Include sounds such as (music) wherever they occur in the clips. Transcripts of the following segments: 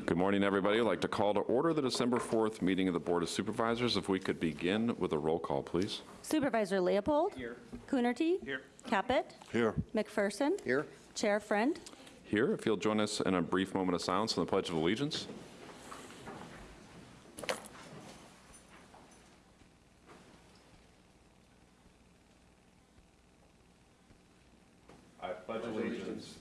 Good morning, everybody. I'd like to call to order the December 4th meeting of the Board of Supervisors. If we could begin with a roll call, please. Supervisor Leopold. Here. Coonerty. Here. Caput. Here. McPherson. Here. Chair Friend. Here, if you'll join us in a brief moment of silence on the Pledge of Allegiance. I pledge allegiance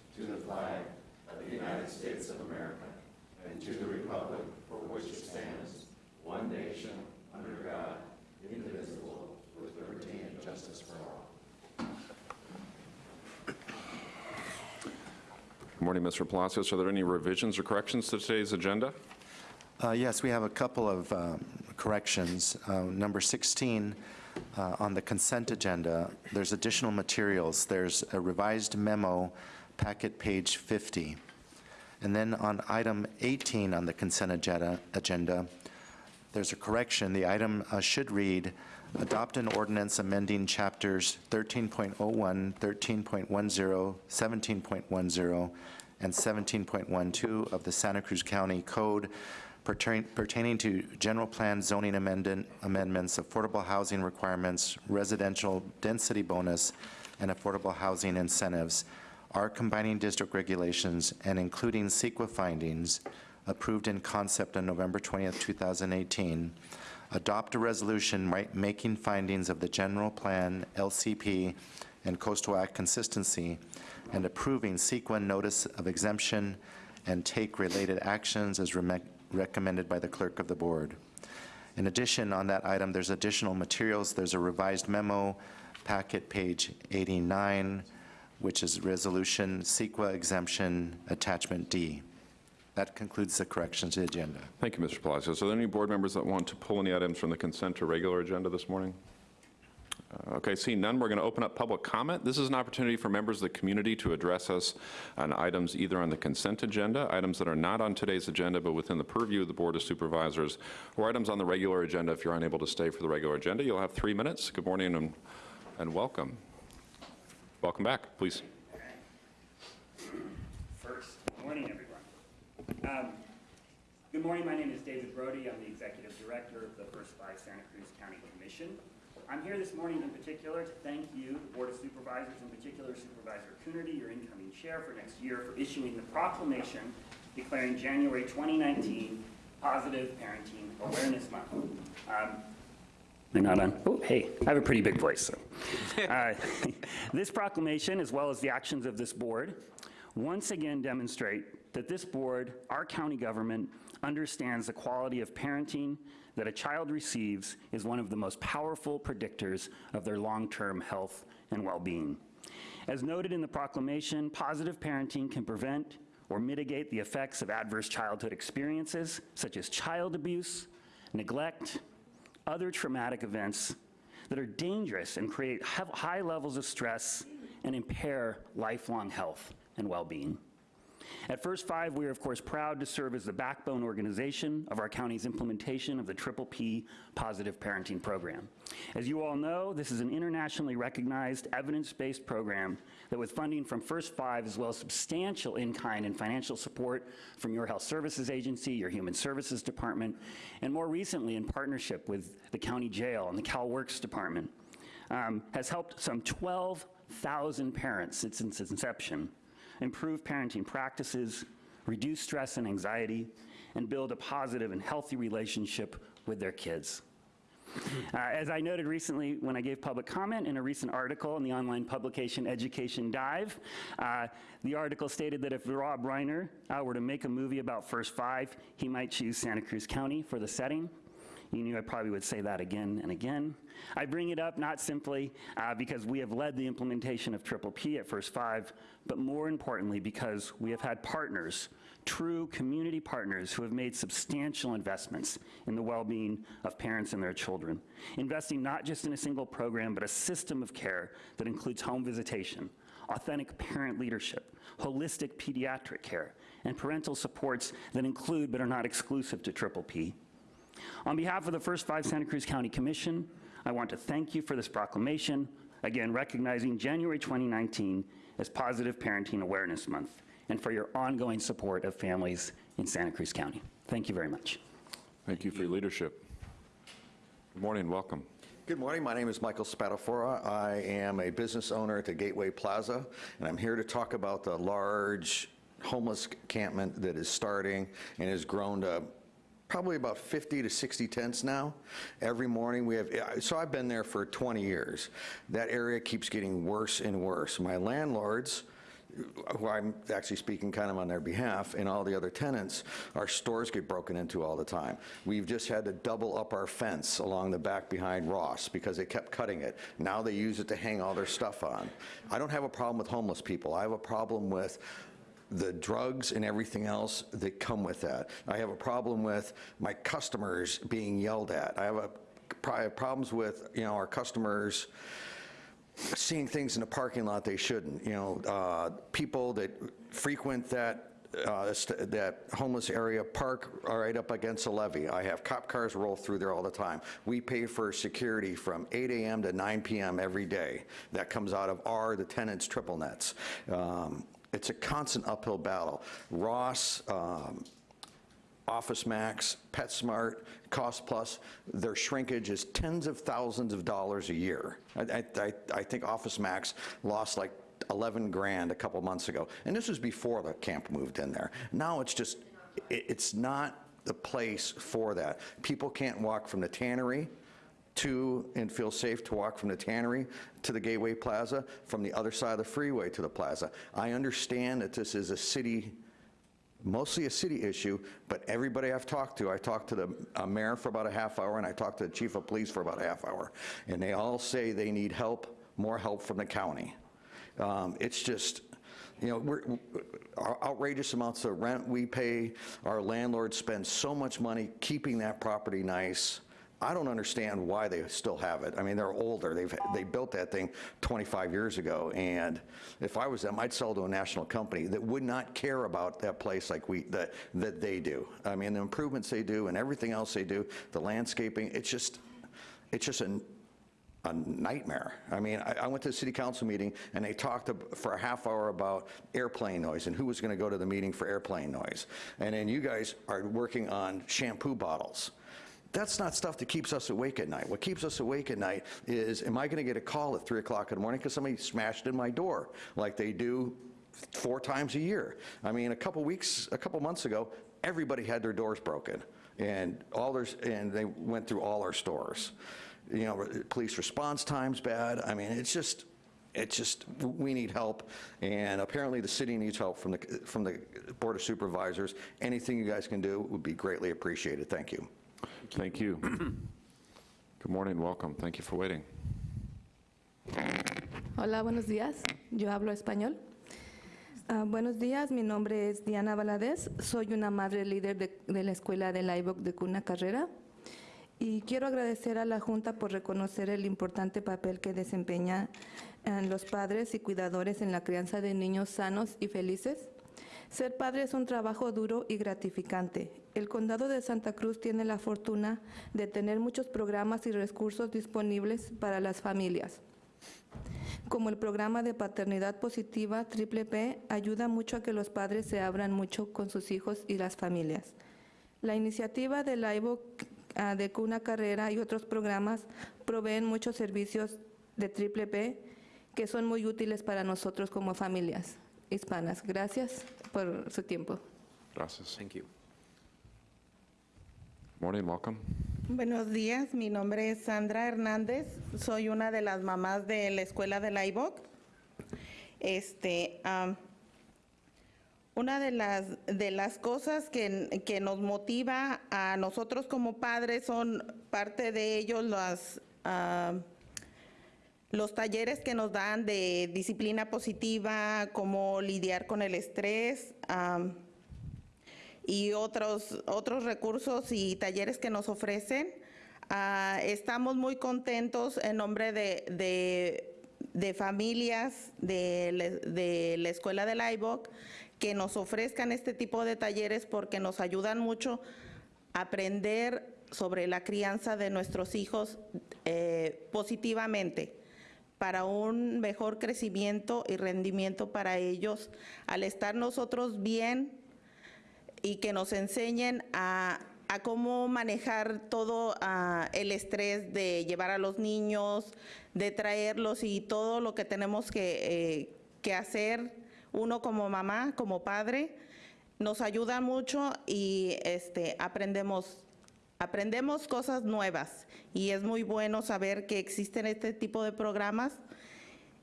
Good morning, Mr. Palacios. Are there any revisions or corrections to today's agenda? Uh, Yes, we have a couple of um, corrections. Uh, Number 16, uh, on the consent agenda, there's additional materials. There's a revised memo, packet page 50. And then on item 18 on the consent agenda, agenda, there's a correction. The item uh, should read, adopt an ordinance amending chapters 13.01, 13.10, 17.10, and 17.12 of the Santa Cruz County Code pertain- pertaining to general plan zoning amendment- amendments, affordable housing requirements, residential density bonus, and affordable housing incentives, are combining district regulations and including CEQA findings approved in concept on November 20th, 2018, adopt a resolution ma- making findings of the general plan, LCP, and Coastal Act consistency, and approving CEQA notice of exemption and take related actions as recommended by the clerk of the board. In addition, on that item, there's additional materials. There's a revised memo, packet page 89, which is resolution CEQA exemption attachment D. That concludes the corrections to the agenda. Thank you, Mr. Palacios. Are there any board members that want to pull any items from the consent or regular agenda this morning? Uh, Okay, seeing none, we're going to open up public comment. This is an opportunity for members of the community to address us on items either on the consent agenda, items that are not on today's agenda but within the purview of the Board of Supervisors, or items on the regular agenda. If you're unable to stay for the regular agenda, you'll have three minutes. Good morning and, and welcome. Welcome back, please. First, good morning, everyone. Um, Good morning, my name is David Brody. I'm the Executive Director of the First Five Santa Cruz County Commission. I'm here this morning in particular to thank you, the Board of Supervisors, in particular Supervisor Coonerty, your incoming chair for next year, for issuing the proclamation declaring January 2019 Positive Parenting Awareness Month. Um, They're not on. Oh, hey, I have a pretty big voice. So. (laughs) Uh, (laughs) this proclamation, as well as the actions of this board, once again demonstrate that this board, our county government, understands the quality of parenting that a child receives is one of the most powerful predictors of their long-term health and well-being. As noted in the proclamation, positive parenting can prevent or mitigate the effects of adverse childhood experiences, such as child abuse, neglect, other traumatic events that are dangerous and create high levels of stress and impair lifelong health and well-being. At First Five, we are of course proud to serve as the backbone organization of our county's implementation of the Triple P Positive Parenting Program. As you all know, this is an internationally recognized, evidence-based program that with funding from First Five, as well as substantial in-kind and financial support from your Health Services Agency, your Human Services Department, and more recently in partnership with the County Jail and the Cal Works Department, um, has helped some 12,000 parents since its inception improve parenting practices, reduce stress and anxiety, and build a positive and healthy relationship with their kids. Uh, as I noted recently when I gave public comment in a recent article in the online publication Education Dive, uh, the article stated that if Rob Reiner uh, were to make a movie about First Five, he might choose Santa Cruz County for the setting. You knew I probably would say that again and again. I bring it up not simply uh, because we have led the implementation of Triple P at First Five, but more importantly because we have had partners, true community partners who have made substantial investments in the well-being of parents and their children, investing not just in a single program, but a system of care that includes home visitation, authentic parent leadership, holistic pediatric care, and parental supports that include but are not exclusive to Triple P. On behalf of the First Five Santa Cruz County Commission, I want to thank you for this proclamation, again recognizing January 2019 as Positive Parenting Awareness Month, and for your ongoing support of families in Santa Cruz County. Thank you very much. Thank you for your leadership. Good morning, welcome. Good morning. My name is Michael Spatafora. I am a business owner at the Gateway Plaza, and I'm here to talk about the large homeless encampment that is starting and has grown to probably about 50 to 60 tents now. Every morning we have, so I've been there for 20 years. That area keeps getting worse and worse. My landlords, who I'm actually speaking kind of on their behalf, and all the other tenants, our stores get broken into all the time. We've just had to double up our fence along the back behind Ross because they kept cutting it. Now they use it to hang all their stuff on. I don't have a problem with homeless people. I have a problem with the drugs and everything else that come with that. I have a problem with my customers being yelled at. I have a, I have problems with, you know, our customers seeing things in the parking lot they shouldn't. You know, uh, people that frequent that uh, that homeless area park right up against the levee. I have cop cars roll through there all the time. We pay for security from 8 a.m. to 9 p.m. every day. That comes out of our, the tenants' triple nets. Um, It's a constant uphill battle. Ross, um, Office Max, PetSmart, Cost Plus, their shrinkage is tens of thousands of dollars a year. I, I, I- think Office Max lost like 11 grand a couple months ago. And this was before the camp moved in there. Now it's just, it, it's not the place for that. People can't walk from the tannery to, and feel safe to walk from the tannery to the Gateway Plaza, from the other side of the freeway to the plaza. I understand that this is a city mostly a city issue, but everybody I've talked to, I talked to the uh, mayor for about a half hour, and I talked to the chief of police for about a half hour, and they all say they need help, more help from the county. Um, It's just, you know, we're, outrageous amounts of rent we pay, our landlord spends so much money keeping that property nice. I don't understand why they still have it. I mean, they're older. They've, they built that thing 25 years ago, and if I was them, I'd sell to a national company that would not care about that place like we, that, that they do. I mean, the improvements they do and everything else they do, the landscaping, it's just, it's just a, a nightmare. I mean, I, I went to a city council meeting, and they talked for a half hour about airplane noise and who was gonna go to the meeting for airplane noise. And then you guys are working on shampoo bottles. That's not stuff that keeps us awake at night. What keeps us awake at night is, am I gonna get a call at 3 o'clock in the morning because somebody smashed in my door, like they do four times a year? I mean, a couple weeks, a couple months ago, everybody had their doors broken, and all their, and they went through all our stores. You know, police response time's bad. I mean, it's just, it's just, we need help, and apparently the city needs help from the, from the Board of Supervisors. Anything you guys can do would be greatly appreciated. Thank you. Thank you. (clears throat) Good morning, welcome. Thank you for waiting. Hola, buenos días. Yo hablo español. Ah, buenos días, mi nombre es Diana Valadez. Soy una madre líder de, de la escuela de la IVOC de Cuna Carrera. Y quiero agradecer a la Junta por reconocer el importante papel que desempeñan eh, los padres y cuidadores en la crianza de niños sanos y felices. Ser padre es un trabajo duro y gratificante. El condado de Santa Cruz tiene la fortuna de tener muchos programas y recursos disponibles para las familias como el programa de paternidad positiva Triple P, ayuda mucho a que los padres se abran mucho con sus hijos y las familias. La iniciativa del IVO ah, de Cuna Carrera y otros programas proveen muchos servicios de Triple P que son muy útiles para nosotros como familias hispanas. Gracias por su tiempo. Gracias. Thank you. Morning, welcome. Buenos días, mi nombre es Sandra Hernández, soy una de las mamás de la escuela de la IVOC. Este, una de las, de las cosas que, que nos motiva a nosotros como padres son parte de ellos las, los talleres que nos dan de disciplina positiva, cómo lidiar con el estrés. y otros, otros recursos y talleres que nos ofrecen. Ah, estamos muy contentos en nombre de, de- de familias de, de la Escuela del IVOC que nos ofrezcan este tipo de talleres porque nos ayudan mucho a aprender sobre la crianza de nuestros hijos eh, positivamente para un mejor crecimiento y rendimiento para ellos. Al estar nosotros bien, y que nos enseñen a, cómo manejar todo ah, el estrés de llevar a los niños, de traerlos y todo lo que tenemos que, eh, que hacer uno como mamá, como padre. Nos ayuda mucho y este, aprendemos aprendemos cosas nuevas y es muy bueno saber que existen este tipo de programas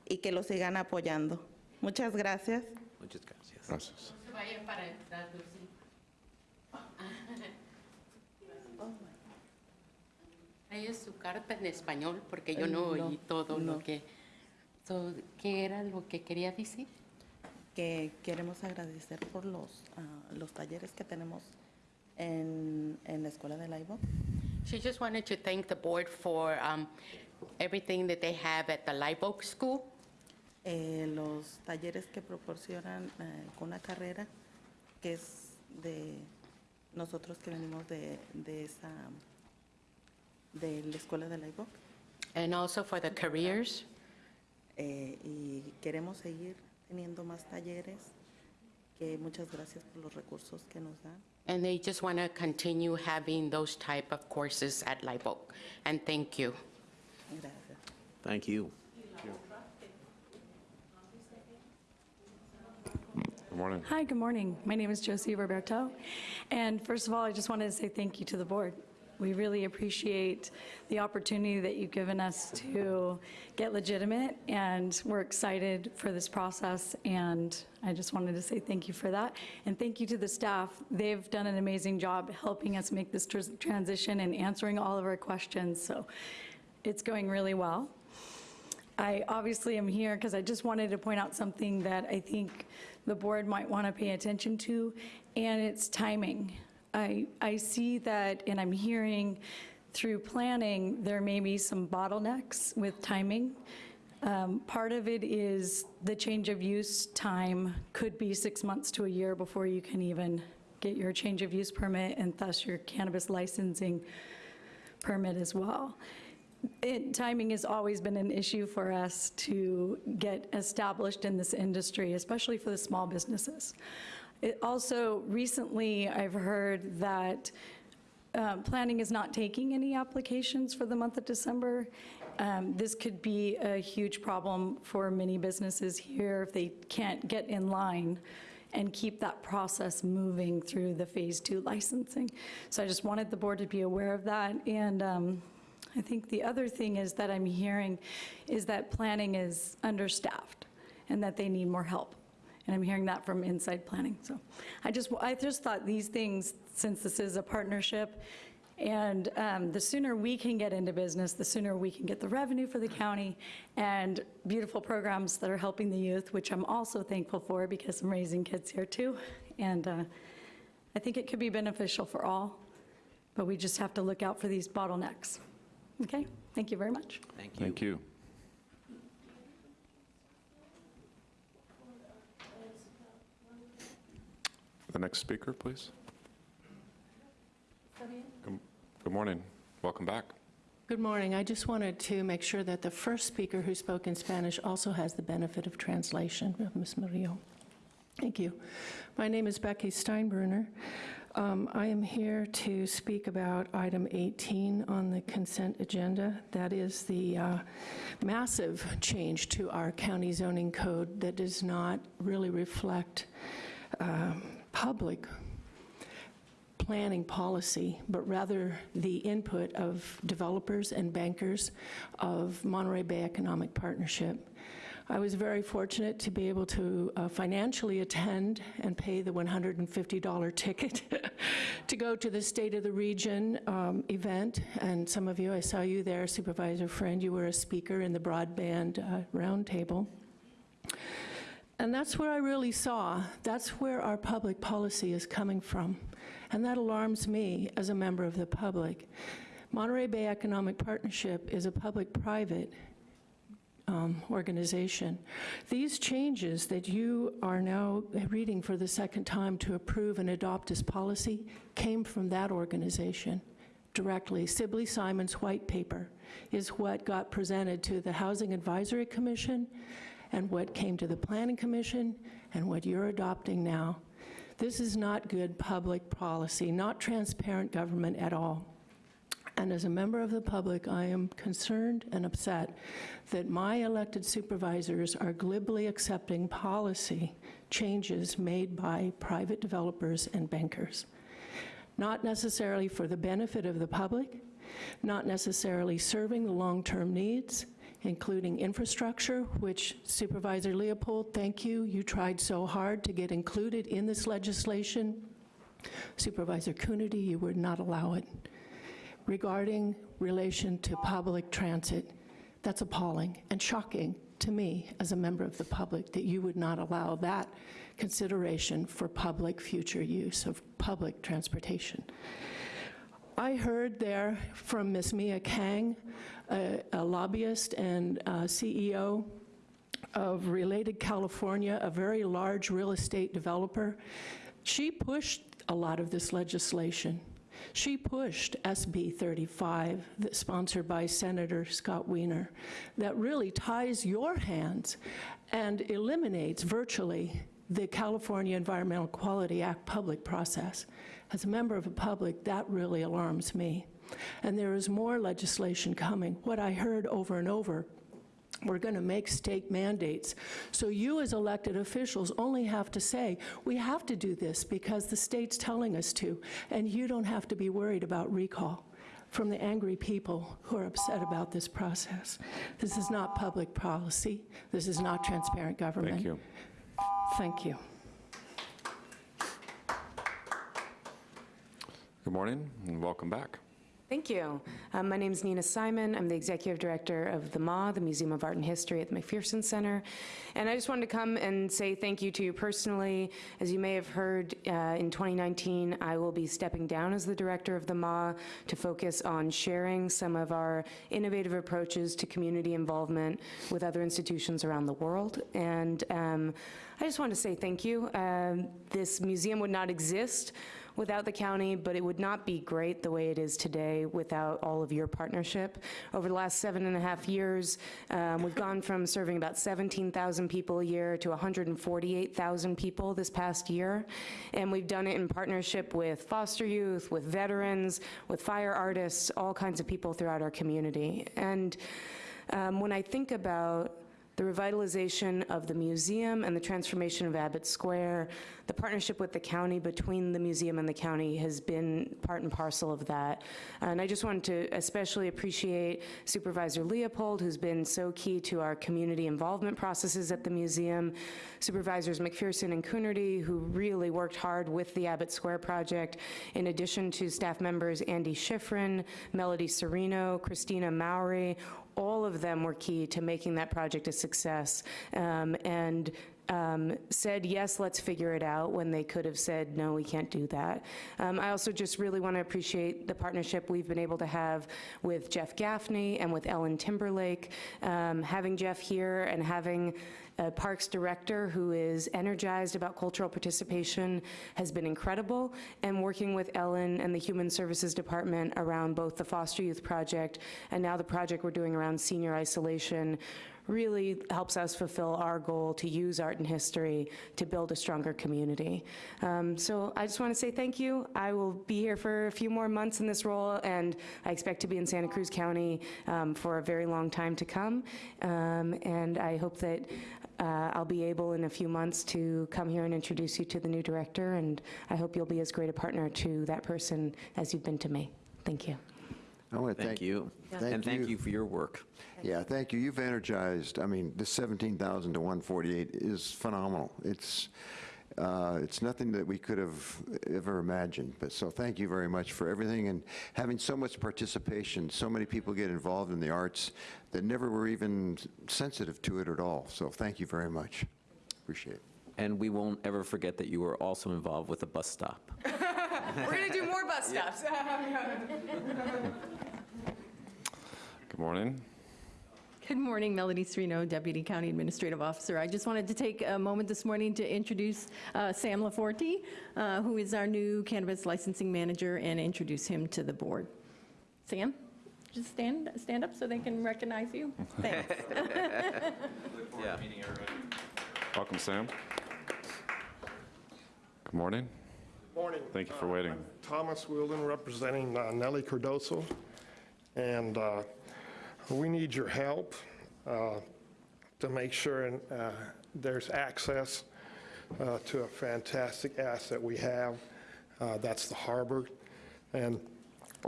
y que los sigan apoyando. Muchas gracias. Muchas gracias. Gracias. se vaya para traducir. Ahí es su carta en español, porque yo no oí todo lo que... So, ¿Qué era lo que quería decir? Que queremos agradecer por los, ah, los talleres que tenemos en, en la escuela de Laibo. She just wanted to thank the board for um, everything that they have at the Live Oak School. Eh, los talleres que proporcionan eh, con una carrera que es de nosotros que venimos de, de esa de la escuela de Laibo. And also for the careers. Eh, y queremos seguir teniendo más talleres, que muchas gracias por los recursos que nos dan. And they just want to continue having those type of courses at Live Oak. And thank you. Thank you. Good morning. Hi, good morning. My name is Josie Roberto. And first of all, I just wanted to say thank you to the board. We really appreciate the opportunity that you've given us to get legitimate, and we're excited for this process, and I just wanted to say thank you for that. And thank you to the staff. They've done an amazing job helping us make this tr- transition and answering all of our questions, so it's going really well. I obviously am here because I just wanted to point out something that I think the board might want to pay attention to, and it's timing. I, I see that, and I'm hearing through planning, there may be some bottlenecks with timing. Um, Part of it is the change of use time could be six months to a year before you can even get your change of use permit and thus your cannabis licensing permit as well. It, timing has always been an issue for us to get established in this industry, especially for the small businesses. It also, recently, I've heard that um, planning is not taking any applications for the month of December. Um, This could be a huge problem for many businesses here if they can't get in line and keep that process moving through the Phase Two licensing. So I just wanted the board to be aware of that. And um, I think the other thing is that I'm hearing is that planning is understaffed and that they need more help. And I'm hearing that from inside planning. So I just, I just thought these things, since this is a partnership, and um, the sooner we can get into business, the sooner we can get the revenue for the county and beautiful programs that are helping the youth, which I'm also thankful for because I'm raising kids here too. And uh, I think it could be beneficial for all, but we just have to look out for these bottlenecks. Okay? Thank you very much. Thank you. Thank you. The next speaker, please. Good good morning. Welcome back. Good morning. I just wanted to make sure that the first speaker who spoke in Spanish also has the benefit of translation, Ms. Murillo. Thank you. My name is Becky Steinbruner. Um, I am here to speak about item 18 on the consent agenda. That is the uh, massive change to our county zoning code that does not really reflect uh, public planning policy, but rather the input of developers and bankers of Monterey Bay Economic Partnership. I was very fortunate to be able to uh, financially attend and pay the $150 ticket (laughs) to go to the State of the Region um, event. And some of you, I saw you there, Supervisor Friend, you were a speaker in the broadband uh, roundtable. And that's where I really saw, that's where our public policy is coming from. And that alarms me as a member of the public. Monterey Bay Economic Partnership is a public-private um, organization. These changes that you are now reading for the second time to approve and adopt as policy came from that organization directly. Sibley Simon's white paper is what got presented to the Housing Advisory Commission and what came to the Planning Commission and what you're adopting now. This is not good public policy, not transparent government at all. And as a member of the public, I am concerned and upset that my elected supervisors are glibly accepting policy changes made by private developers and bankers. Not necessarily for the benefit of the public, not necessarily serving the long-term needs, including infrastructure, which Supervisor Leopold, thank you. You tried so hard to get included in this legislation. Supervisor Coonerty, you would not allow it regarding relation to public transit. That's appalling and shocking to me as a member of the public that you would not allow that consideration for public future use of public transportation. I heard there from Ms. Mia Kang, a a lobbyist and CEO of Related California, a very large real estate developer. She pushed a lot of this legislation. She pushed SB 35, that's sponsored by Senator Scott Wiener, that really ties your hands and eliminates virtually the California Environmental Quality Act public process. As a member of the public, that really alarms me. And there is more legislation coming. What I heard over and over we're going to make state mandates. So you as elected officials only have to say, we have to do this because the state's telling us to, and you don't have to be worried about recall from the angry people who are upset about this process. This is not public policy. This is not transparent government. Thank you. Thank you. Good morning, and welcome back. Thank you. Um, my name is Nina Simon. I'm the executive director of the MA, the Museum of Art and History at the McPherson Center. And I just wanted to come and say thank you to you personally. As you may have heard, uh, in 2019, I will be stepping down as the director of the MA to focus on sharing some of our innovative approaches to community involvement with other institutions around the world. And um, I just want to say thank you. Um, this museum would not exist without the county, but it would not be great the way it is today without all of your partnership. Over the last seven and a half years, um, we've gone from serving about 17,000 people a year to 148,000 people this past year, and we've done it in partnership with foster youth, with veterans, with fire artists, all kinds of people throughout our community. And um, when I think about the revitalization of the museum and the transformation of Abbott Square. The partnership with the county, between the museum and the county, has been part and parcel of that. And I just wanted to especially appreciate Supervisor Leopold, who's been so key to our community involvement processes at the museum, Supervisors McPherson and Coonerty, who really worked hard with the Abbott Square project, in addition to staff members Andy Schiffrin, Melodye Serino, Christina Mowry, all of them were key to making that project a success. Um, and um, said, yes, let's figure it out, when they could have said, no, we can't do that. Um, I also just really want to appreciate the partnership we've been able to have with Jeff Gaffney and with Ellen Timberlake. Um, having Jeff here and having a Parks Director who is energized about cultural participation has been incredible, and working with Ellen and the Human Services Department around both the Foster Youth Project and now the project we're doing around senior isolation really helps us fulfill our goal to use art and history to build a stronger community. Um, so I just want to say thank you. I will be here for a few more months in this role, and I expect to be in Santa Cruz County um, for a very long time to come. Um, and I hope that uh, I'll be able in a few months to come here and introduce you to the new director, and I hope you'll be as great a partner to that person as you've been to me. Thank you. I want to Thank you. Thank And thank you. you for your work. Yeah, thank you. You've energized, I mean, this 17,000 to 148 is phenomenal. It's, uh, it's nothing that we could have ever imagined. But so thank you very much for everything and having so much participation. So many people get involved in the arts that never were even sensitive to it at all. So thank you very much. Appreciate it. And we won't ever forget that you were also involved with the bus stop. (laughs) We're going to do more bus stops. (laughs) Good morning. Good morning, Melodye Serino, Deputy County Administrative Officer. I just wanted to take a moment this morning to introduce uh, Sam Laforte, uh, who is our new cannabis licensing manager, and introduce him to the board. Sam, just stand, stand up so they can recognize you. (laughs) Thanks. Yeah. Welcome, Sam. Good morning. Good morning. Thank you for Uh, waiting. I'm Thomas Wheeldon, representing uh, Nellie Cardoso, and uh, we need your help uh, to make sure uh, there's access uh, to a fantastic asset we have. Uh, That's the harbor, and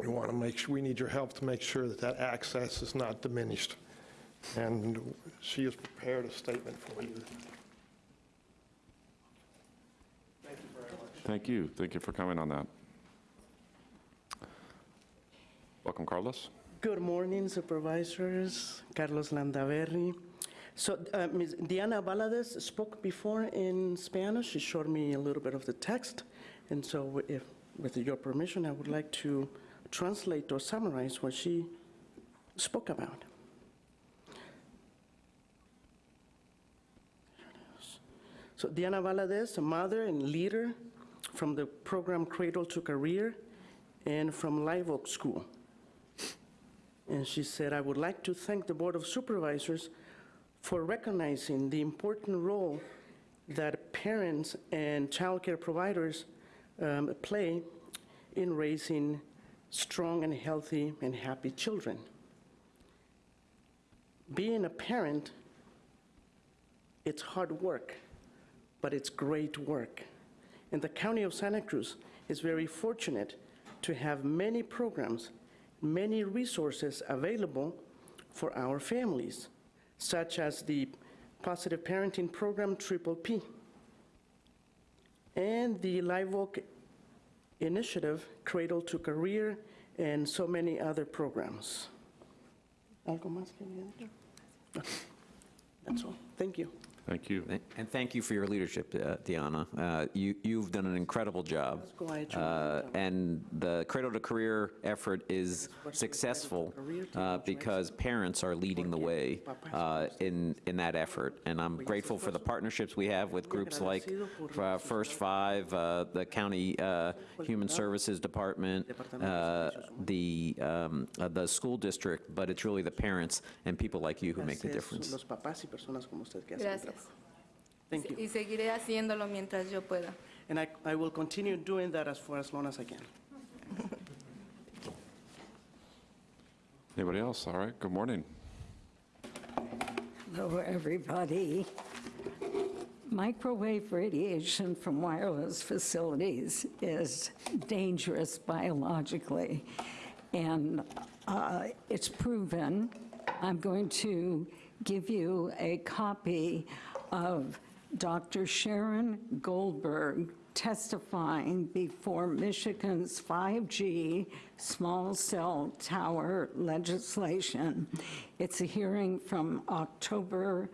we want to make sure, we need your help to make sure that that access is not diminished. And she has prepared a statement for you. Thank you very much. Thank you. Thank you for coming on that. Welcome, Carlos. Good morning, supervisors. Carlos Landaverri. So uh, Ms. Diana Valadez spoke before in Spanish. She showed me a little bit of the text. And so if, with your permission, I would like to translate or summarize what she spoke about. So Diana Valadez, a mother and leader from the program Cradle to Career and from Live Oak School. And she said, I would like to thank the Board of Supervisors for recognizing the important role that parents and childcare providers um, play in raising strong and healthy and happy children. Being a parent, it's hard work, but it's great work. And the County of Santa Cruz is very fortunate to have many programs many resources available for our families, such as the Positive Parenting Program, Triple P, and the Live Oak Initiative, Cradle to Career, and so many other programs. ¿Algo más que añadir? That's all. Thank you. Thank you. And thank you for your leadership, uh, Deanna. Uh, you, you've done an incredible job. Uh, and the Cradle to Career effort is successful uh, because parents are leading the way uh, in, in that effort. And I'm grateful for the partnerships we have with groups like uh, First Five, uh, the County uh, Human Services Department, uh, the, um, uh, the school district, but it's really the parents and people like you who make the difference. Los papás y personas como usted que hacen el Gracias. Trabajo. Thank you. Y seguiré haciéndolo mientras yo pueda. And I, I will continue doing that as for as long as I can. (laughs) Anybody else? All right, good morning. Hello, everybody. Microwave radiation from wireless facilities is dangerous biologically, and uh, it's proven. I'm going to give you a copy of Dr. Sharon Goldberg testifying before Michigan's 5G small cell tower legislation. It's a hearing from October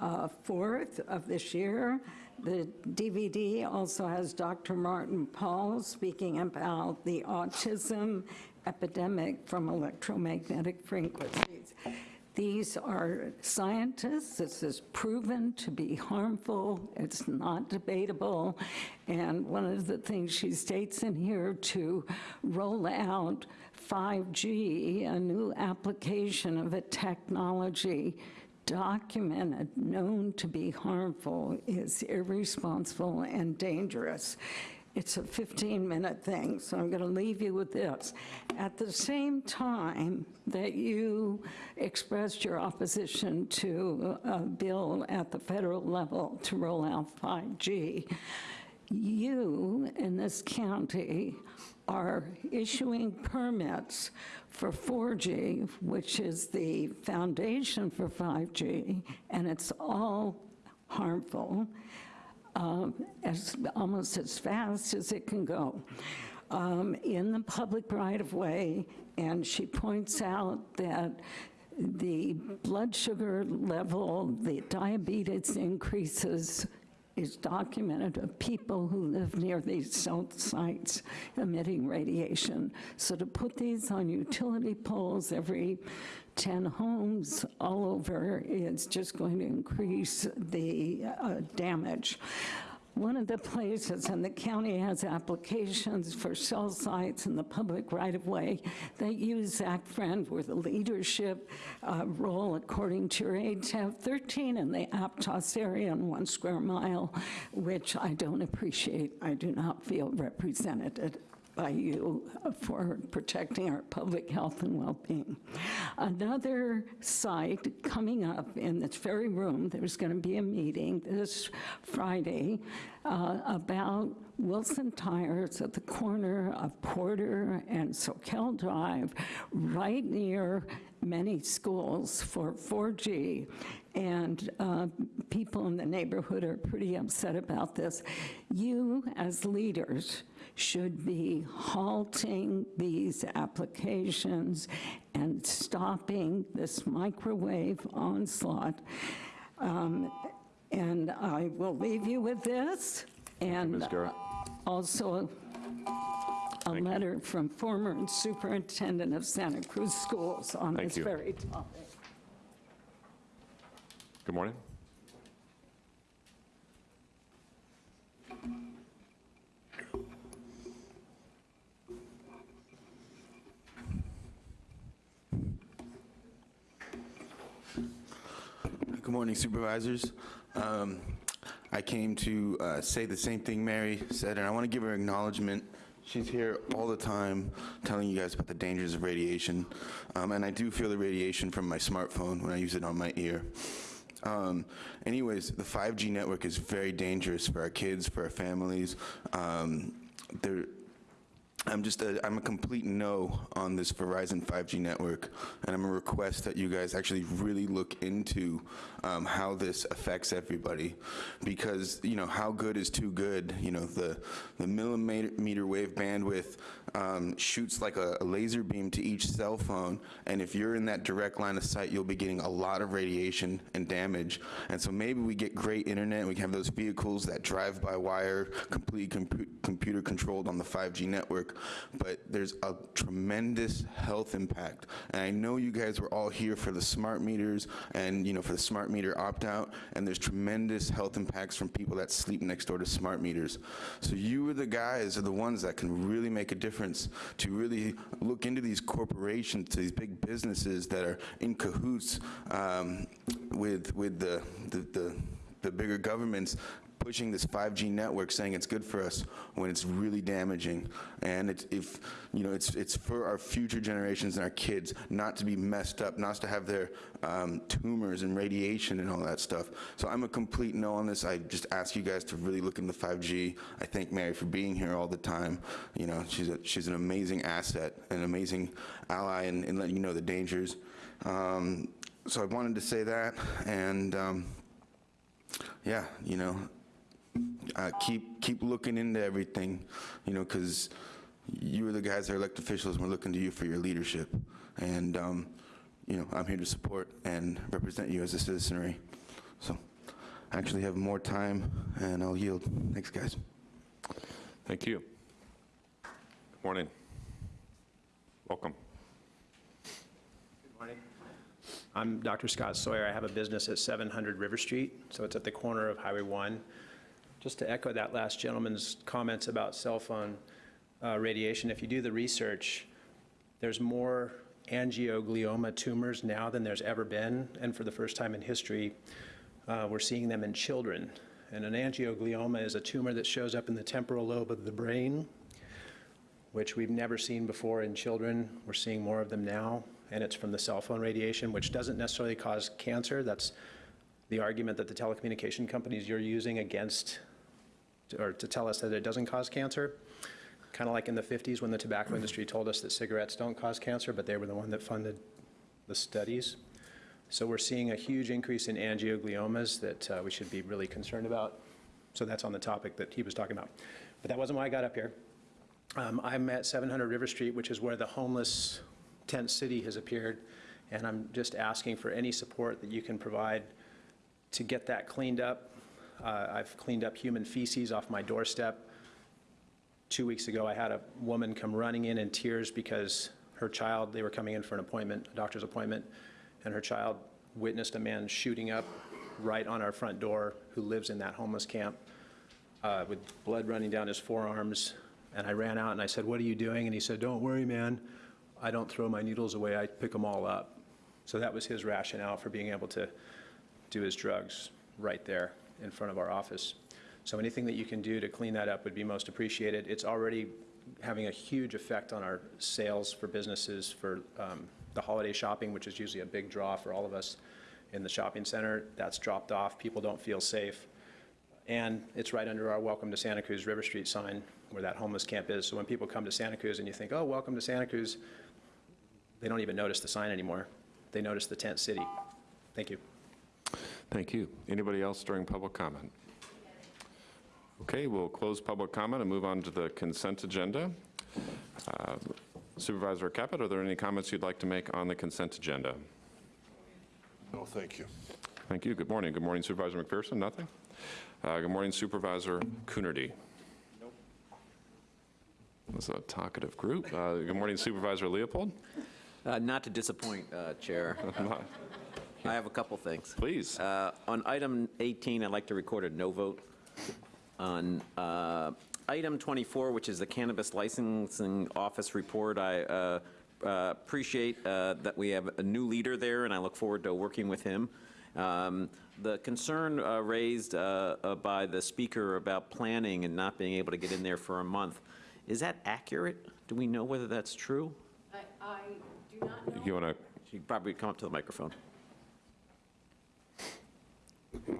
uh, 4th of this year. The DVD also has Dr. Martin Pall speaking about the autism epidemic from electromagnetic frequencies. These are scientists. This is proven to be harmful. It's not debatable. And one of the things she states in here to roll out 5G, a new application of a technology documented, known to be harmful, is irresponsible and dangerous. It's a 15-minute thing, so I'm going to leave you with this. At the same time that you expressed your opposition to a bill at the federal level to roll out 5G, you in this county are issuing permits for 4G, which is the foundation for 5G, and it's all harmful, um, as, almost as fast as it can go, um, in the public right-of-way, and she points out that the blood sugar level, the diabetes increases is documented of people who live near these cell sites emitting radiation. So to put these on utility poles every 10 homes all over, it's just going to increase the uh, damage. one of the places, and the county has applications for cell sites in the public right-of-way that use Zach Friend with a leadership uh, role according to your age, have 13 in the Aptos area in one square mile, which I don't appreciate. I do not feel represented by you for protecting our public health and well-being. Another site coming up in this very room, there's going to be a meeting this Friday uh, about Wilson Tires at the corner of Porter and Soquel Drive, right near many schools for 4G. And uh, people in the neighborhood are pretty upset about this. You, as leaders, should be halting these applications and stopping this microwave onslaught. Um, And I will leave you with this, and also a letter from former superintendent of Santa Cruz Schools on Thank this you. very topic. Good morning. Good morning, supervisors. Um, I came to uh, say the same thing Mary said, and I want to give her acknowledgement. She's here all the time telling you guys about the dangers of radiation, um, and I do feel the radiation from my smartphone when I use it on my ear. Um, anyways, the 5G network is very dangerous for our kids, for our families. Um, I'm just a, I'm a complete no on this Verizon 5G network, and I'm a request that you guys actually really look into um, how this affects everybody, because you know how good is too good. You know the the millimeter wave bandwidth um, shoots like a, a laser beam to each cell phone, and if you're in that direct line of sight, you'll be getting a lot of radiation and damage. And so maybe we get great internet, we can have those vehicles that drive by wire, completely compu computer controlled on the 5G network, but there's a tremendous health impact. And I know you guys were all here for the smart meters and you know for the smart meter opt-out, and there's tremendous health impacts from people that sleep next door to smart meters. So you are the guys are the ones that can really make a difference to really look into these corporations, to these big businesses that are in cahoots um, with with the the, the the bigger governments pushing this 5G network, saying it's good for us when it's really damaging. And it's, if, you know, it's, it's for our future generations and our kids not to be messed up, not to have their um, tumors and radiation and all that stuff. So I'm a complete no on this. I just ask you guys to really look into 5G. I thank Mary for being here all the time. You know, she's, a, she's an amazing asset, an amazing ally in, in letting you know the dangers. Um, so I wanted to say that, and um, yeah, you know, uh, keep keep looking into everything, you know, because you are the guys that are elected officials. and We're looking to you for your leadership, and um, you know, I'm here to support and represent you as a citizenry. So, I actually have more time, and I'll yield. Thanks, guys. Thank you. Good morning. Welcome. Good morning. I'm Dr. Scott Sawyer. I have a business at 700 River Street, so it's at the corner of Highway 1. Just to echo that last gentleman's comments about cell phone uh, radiation, if you do the research, there's more angioglioma tumors now than there's ever been, and for the first time in history, uh, we're seeing them in children. And an angioglioma is a tumor that shows up in the temporal lobe of the brain, which we've never seen before in children. We're seeing more of them now, and it's from the cell phone radiation, which doesn't necessarily cause cancer. That's the argument that the telecommunication companies you're using against, or to tell us that it doesn't cause cancer. Kind of like in the 50s when the tobacco industry told us that cigarettes don't cause cancer, but they were the one that funded the studies. So we're seeing a huge increase in angiogliomas that uh, we should be really concerned about. So that's on the topic that he was talking about. But that wasn't why I got up here. Um, I'm at 700 River Street, which is where the homeless tent city has appeared, and I'm just asking for any support that you can provide to get that cleaned up. Uh, I've cleaned up human feces off my doorstep. Two weeks ago, I had a woman come running in in tears because her child, they were coming in for an appointment, a doctor's appointment, and her child witnessed a man shooting up right on our front door who lives in that homeless camp. uh, with blood running down his forearms, and I ran out and I said, "What are you doing?" And he said, "Don't worry, man. I don't throw my needles away. I pick them all up." So that was his rationale for being able to do his drugs right there in front of our office. So anything that you can do to clean that up would be most appreciated. It's already having a huge effect on our sales for businesses for um, the holiday shopping, which is usually a big draw for all of us in the shopping center. That's dropped off. People don't feel safe. And it's right under our Welcome to Santa Cruz River Street sign where that homeless camp is. So when people come to Santa Cruz and you think, oh, welcome to Santa Cruz, they don't even notice the sign anymore. They notice the tent city. Thank you. Thank you. Anybody else during public comment? Okay, we'll close public comment and move on to the consent agenda. Uh, Supervisor Caput, are there any comments you'd like to make on the consent agenda? No, thank you. Thank you. Good morning. Good morning Supervisor McPherson. Nothing? Uh, Good morning Supervisor Coonerty. Nope. That's a talkative group. Uh, Good morning Supervisor Leopold. Uh, Not to disappoint, uh, Chair. (laughs) (laughs) I have a couple things. Please. Uh, On item 18, I'd like to record a no vote. On uh, item 24, which is the Cannabis Licensing Office report, I uh, uh, appreciate uh, that we have a new leader there, and I look forward to working with him. Um, The concern uh, raised uh, uh, by the speaker about planning and not being able to get in there for a month, is that accurate? Do we know whether that's true? I do not know. You want to, You probably come up to the microphone.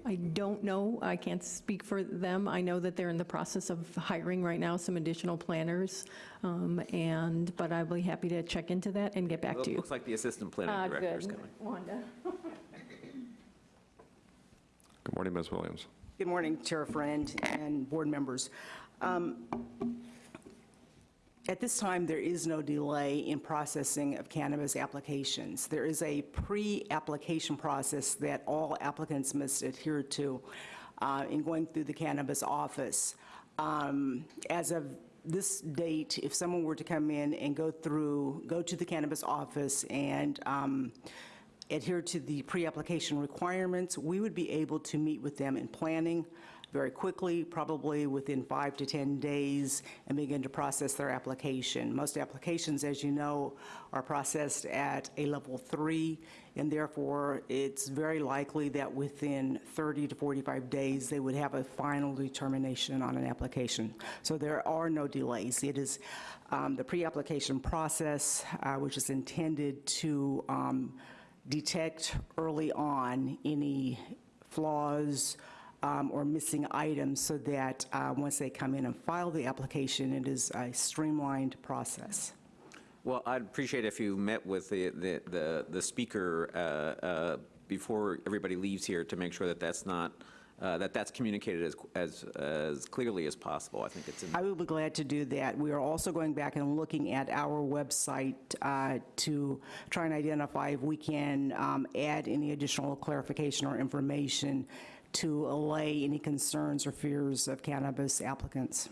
I don't know. I can't speak for them. I know that they're in the process of hiring right now some additional planners, um, and, but I'll be happy to check into that and get back Well, to it you. Looks like the assistant planning Ah, director is good. coming. Wanda. good morning Ms. Williams. Good morning, Chair Friend and board members. Um, At this time, there is no delay in processing of cannabis applications. There is a pre-application process that all applicants must adhere to uh, in going through the cannabis office. Um, As of this date, if someone were to come in and go through, go to the cannabis office and um, adhere to the pre-application requirements, we would be able to meet with them in planning very quickly, probably within five to 10 days, and begin to process their application. Most applications, as you know, are processed at a level three, and therefore, it's very likely that within 30 to 45 days, they would have a final determination on an application. So there are no delays. It is um, the pre-application process, uh, which is intended to um, detect early on any flaws um, or missing items so that uh, once they come in and file the application, it is a streamlined process. Well, I'd appreciate if you met with the, the, the the speaker uh, uh, before everybody leaves here to make sure that that's not, uh, that that's communicated as, as, as clearly as possible. I think it's in I will be glad to do that. We are also going back and looking at our website uh, to try and identify if we can um, add any additional clarification or information to allay any concerns or fears of cannabis applicants.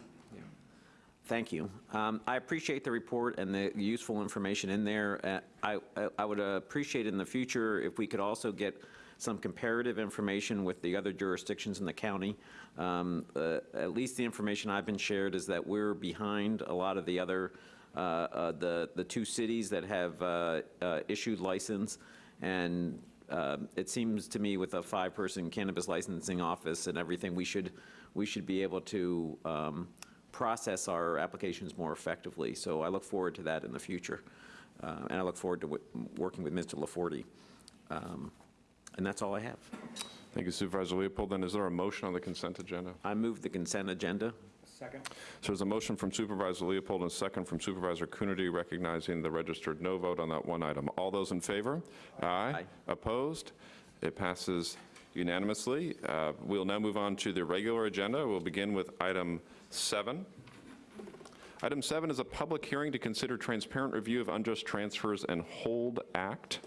Thank you. Um, I appreciate the report and the useful information in there. Uh, I I- would appreciate in the future if we could also get some comparative information with the other jurisdictions in the county. Um, uh, At least the information I've been shared is that we're behind a lot of the other, uh, uh, the the two cities that have uh, uh, issued license. And um, it seems to me with a five-person cannabis licensing office and everything, we should, we should be able to um, process our applications more effectively. So I look forward to that in the future. Uh, And I look forward to w- working with Mr. LaForte. Um, And that's all I have. Thank you Supervisor Leopold. Then is there a motion on the consent agenda? I move the consent agenda. Second. So there's a motion from Supervisor Leopold and a second from Supervisor Coonerty recognizing the registered no vote on that one item. All those in favor? Aye. Opposed? It passes unanimously. Uh, We'll now move on to the regular agenda. We'll begin with item seven. Item seven is a public hearing to consider transparent review of unjust transfers and hold act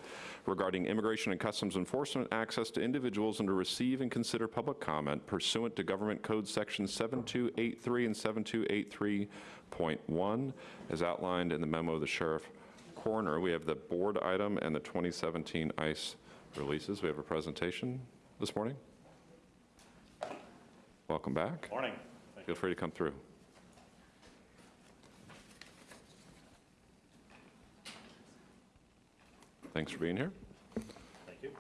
regarding Immigration and Customs Enforcement access to individuals and to receive and consider public comment pursuant to Government Code Section 7283 and 7283.1, as outlined in the memo of the Sheriff Coroner. We have the board item and the 2017 ICE releases. We have a presentation this morning. Welcome back. Morning. Feel free to come through. Thanks for being here. Thank you.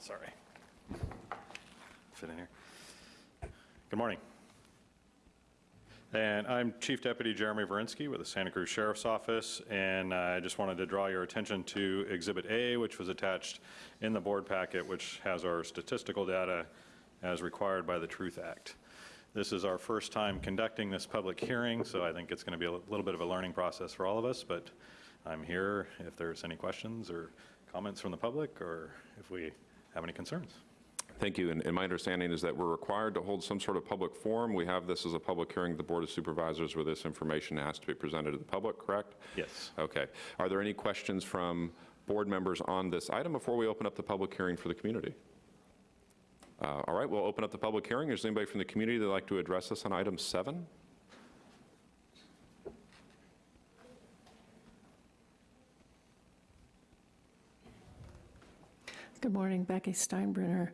Sorry. Fit in here. Good morning. And I'm Chief Deputy Jeremy Verinsky with the Santa Cruz Sheriff's Office, and I just wanted to draw your attention to Exhibit A, which was attached in the board packet, which has our statistical data as required by the Truth Act. This is our first time conducting this public hearing, so I think it's going to be a little bit of a learning process for all of us, but I'm here if there's any questions or comments from the public, or if we have any concerns. Thank you. And and my understanding is that we're required to hold some sort of public forum. We have this as a public hearing, the Board of Supervisors, where this information has to be presented to the public, correct? Yes. Okay. Are there any questions from board members on this item before we open up the public hearing for the community? Uh, All right, we'll open up the public hearing. Is there anybody from the community that'd like to address us on item seven? Good morning, Becky Steinbruner.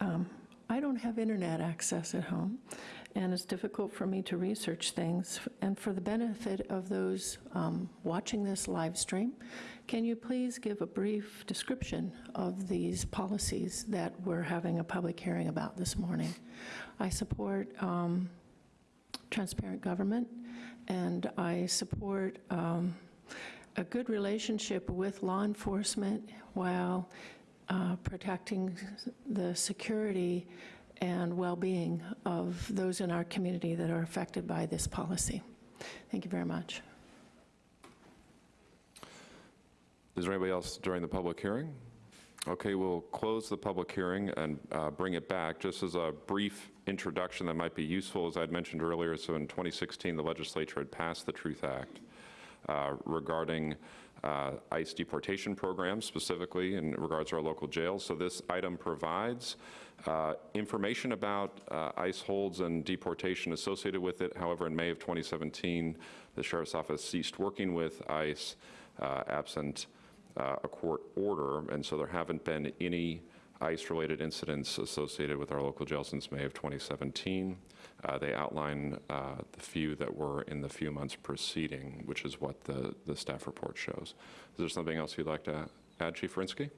Um, I don't have internet access at home, and it's difficult for me to research things. And for the benefit of those um, watching this live stream, can you please give a brief description of these policies that we're having a public hearing about this morning? I support um, transparent government, and I support um, a good relationship with law enforcement while uh, protecting the security and well-being of those in our community that are affected by this policy. Thank you very much. Is there anybody else during the public hearing? Okay, we'll close the public hearing and uh, bring it back. Just as a brief introduction that might be useful, as I'd mentioned earlier, so in 2016, the legislature had passed the Truth Act uh, regarding uh, ICE deportation programs, specifically in regards to our local jails. So this item provides uh, information about uh, ICE holds and deportation associated with it. However, in May of 2017, the Sheriff's Office ceased working with ICE uh, absent uh, a court order, and so there haven't been any ICE-related incidents associated with our local jail since May of 2017. Uh, They outline uh, the few that were in the few months preceding, which is what the, the staff report shows. Is there something else you'd like to add, Chief Verinsky?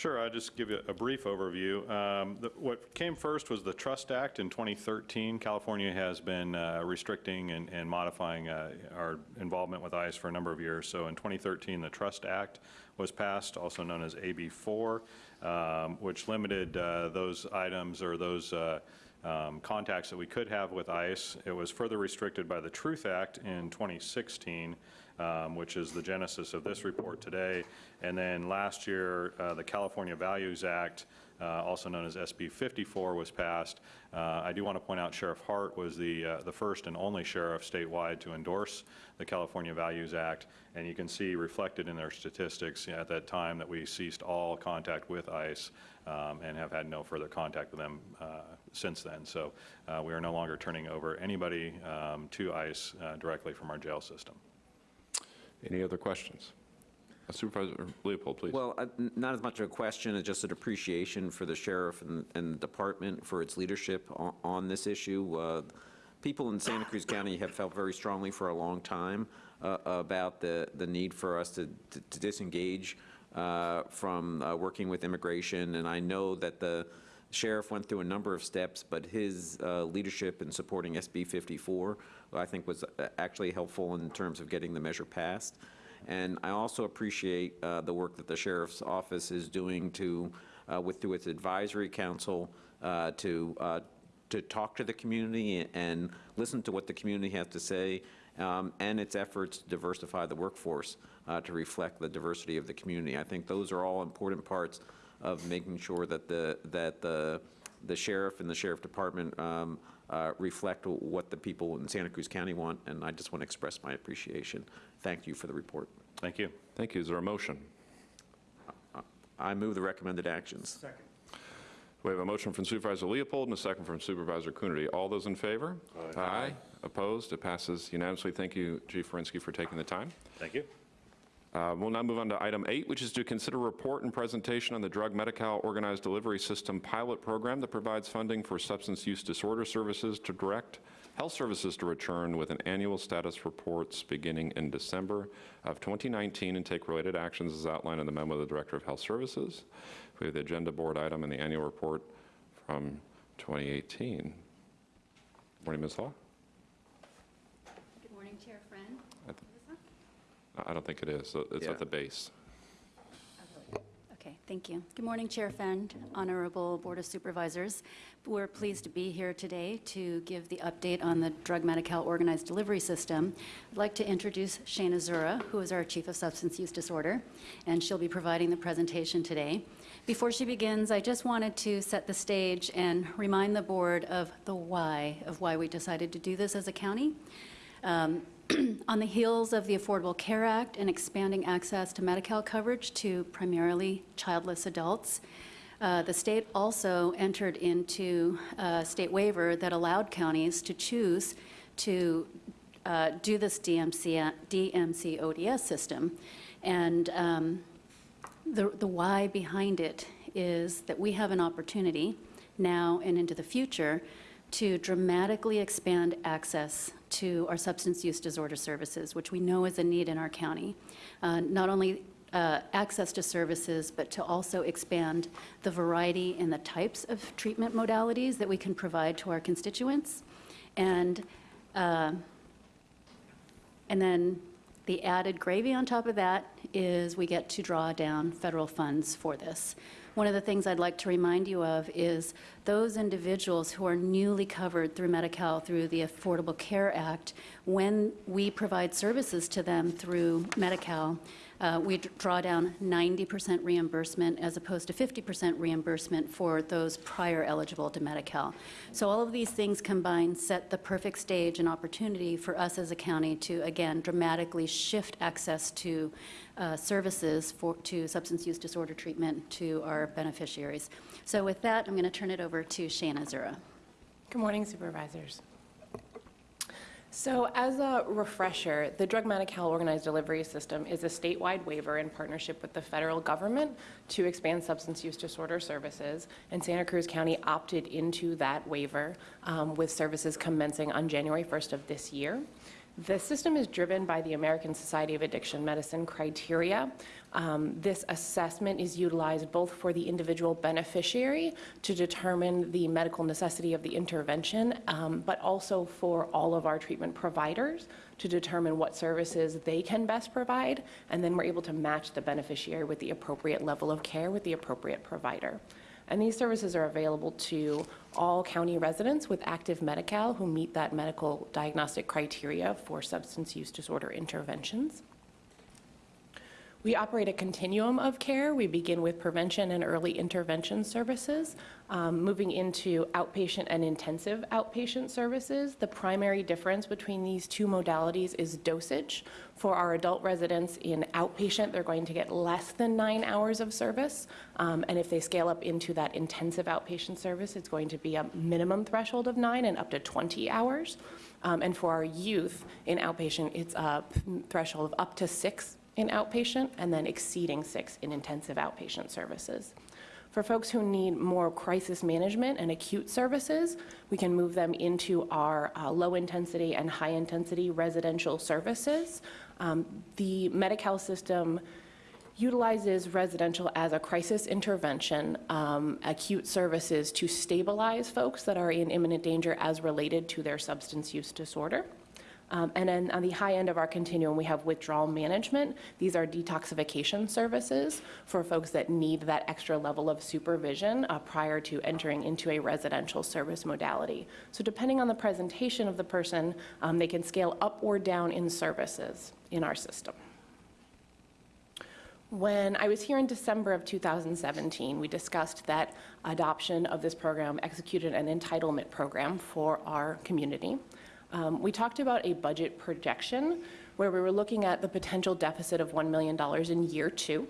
Sure, I'll just give you a brief overview. Um, the- What came first was the Trust Act in 2013. California has been uh, restricting and and modifying uh, our involvement with ICE for a number of years. So in 2013, the Trust Act was passed, also known as AB4, um, which limited uh, those items or those uh, um, contacts that we could have with ICE. It was further restricted by the Truth Act in 2016, um, which is the genesis of this report today. And then last year, uh, the California Values Act, uh, also known as SB 54, was passed. Uh, I do want to point out Sheriff Hart was the, uh, the first and only sheriff statewide to endorse the California Values Act. And you can see reflected in their statistics at that time that we ceased all contact with ICE um, and have had no further contact with them uh, since then. So uh, we are no longer turning over anybody um, to ICE uh, directly from our jail system. Any other questions? Uh, Supervisor Leopold, please. Well, uh, not as much of a question, as just an appreciation for the sheriff and, and the department for its leadership on, on this issue. Uh, People in Santa Cruz County have felt very strongly for a long time uh, about the, the need for us to, to- to disengage uh, from uh, working with immigration, and I know that the sheriff went through a number of steps, but his uh, leadership in supporting SB 54, I think, was uh, actually helpful in terms of getting the measure passed. And I also appreciate uh, the work that the sheriff's office is doing to, uh, with, through its advisory council, uh, to, uh, to talk to the community and listen to what the community has to say, um, and its efforts to diversify the workforce to reflect the diversity of the community. I think those are all important parts of making sure that the, that the, the sheriff and the sheriff department um, uh, reflect what the people in Santa Cruz County want, and I just want to express my appreciation. Thank you for the report. Thank you. Thank you. Is there a motion? I move the recommended actions. Second. We have a motion from Supervisor Leopold and a second from Supervisor Coonerty. All those in favor? Aye. Opposed? It passes unanimously. Thank you, Chief Verinsky, for taking the time. Thank you. Uh, We'll now move on to item eight, which is to consider report and presentation on the Drug Medi-Cal Organized Delivery System pilot program that provides funding for substance use disorder services to direct health services to return with an annual status reports beginning in December of 2019 and take related actions as outlined in the memo of the Director of Health Services. We have the agenda board item and the annual report from 2018. Morning, Ms. Hall? Good morning, Chair Friend. I th- I don't think it is. So It's Yeah. at the base. Okay, thank you. Good morning, Chair Friend, Honorable Board of Supervisors. We're pleased to be here today to give the update on the Drug Medi-Cal Organized Delivery System. I'd like to introduce Shana Zura, who is our Chief of Substance Use Disorder, and she'll be providing the presentation today. Before she begins, I just wanted to set the stage and remind the board of the why, of why we decided to do this as a county. Um, (clears throat) On the heels of the Affordable Care Act and expanding access to Medi-Cal coverage to primarily childless adults, uh, the state also entered into a state waiver that allowed counties to choose to uh, do this DMC, DMC ODS system. And um, the, the why behind it is that we have an opportunity now and into the future to dramatically expand access to our substance use disorder services, which we know is a need in our county. Uh, Not only uh, access to services, but to also expand the variety and the types of treatment modalities that we can provide to our constituents. And uh, and then the added gravy on top of that is we get to draw down federal funds for this. One of the things I'd like to remind you of is those individuals who are newly covered through Medi-Cal through the Affordable Care Act, when we provide services to them through Medi-Cal, uh, we draw down 90% reimbursement as opposed to 50% reimbursement for those prior eligible to Medi-Cal. So all of these things combined set the perfect stage and opportunity for us as a county to, again, dramatically shift access to uh, services for, to substance use disorder treatment to our beneficiaries. So with that, I'm going to turn it over to Shana Zura. Good morning, Supervisors. So as a refresher, the Drug Medi-Cal Organized Delivery System is a statewide waiver in partnership with the federal government to expand substance use disorder services, and Santa Cruz County opted into that waiver um, with services commencing on January 1st of this year. The system is driven by the American Society of Addiction Medicine criteria. Um, This assessment is utilized both for the individual beneficiary to determine the medical necessity of the intervention, um, but also for all of our treatment providers to determine what services they can best provide, and then we're able to match the beneficiary with the appropriate level of care with the appropriate provider. And these services are available to all county residents with active Medi-Cal who meet that medical diagnostic criteria for substance use disorder interventions. We operate a continuum of care. We begin with prevention and early intervention services, um, moving into outpatient and intensive outpatient services. The primary difference between these two modalities is dosage. For our adult residents in outpatient, they're going to get less than nine hours of service. Um, and if they scale up into that intensive outpatient service, it's going to be a minimum threshold of nine and up to 20 hours. Um, and for our youth in outpatient, it's a threshold of up to six in outpatient and then exceeding six in intensive outpatient services. For folks who need more crisis management and acute services, we can move them into our uh, low-intensity and high-intensity residential services. Um, The Medi-Cal system utilizes residential as a crisis intervention, um, acute services to stabilize folks that are in imminent danger as related to their substance use disorder. Um, And then on the high end of our continuum, we have withdrawal management. These are detoxification services for folks that need that extra level of supervision uh, prior to entering into a residential service modality. So depending on the presentation of the person, um, they can scale up or down in services in our system. When I was here in December of 2017, we discussed that adoption of this program executed an entitlement program for our community. Um, We talked about a budget projection where we were looking at the potential deficit of $1 million in year two.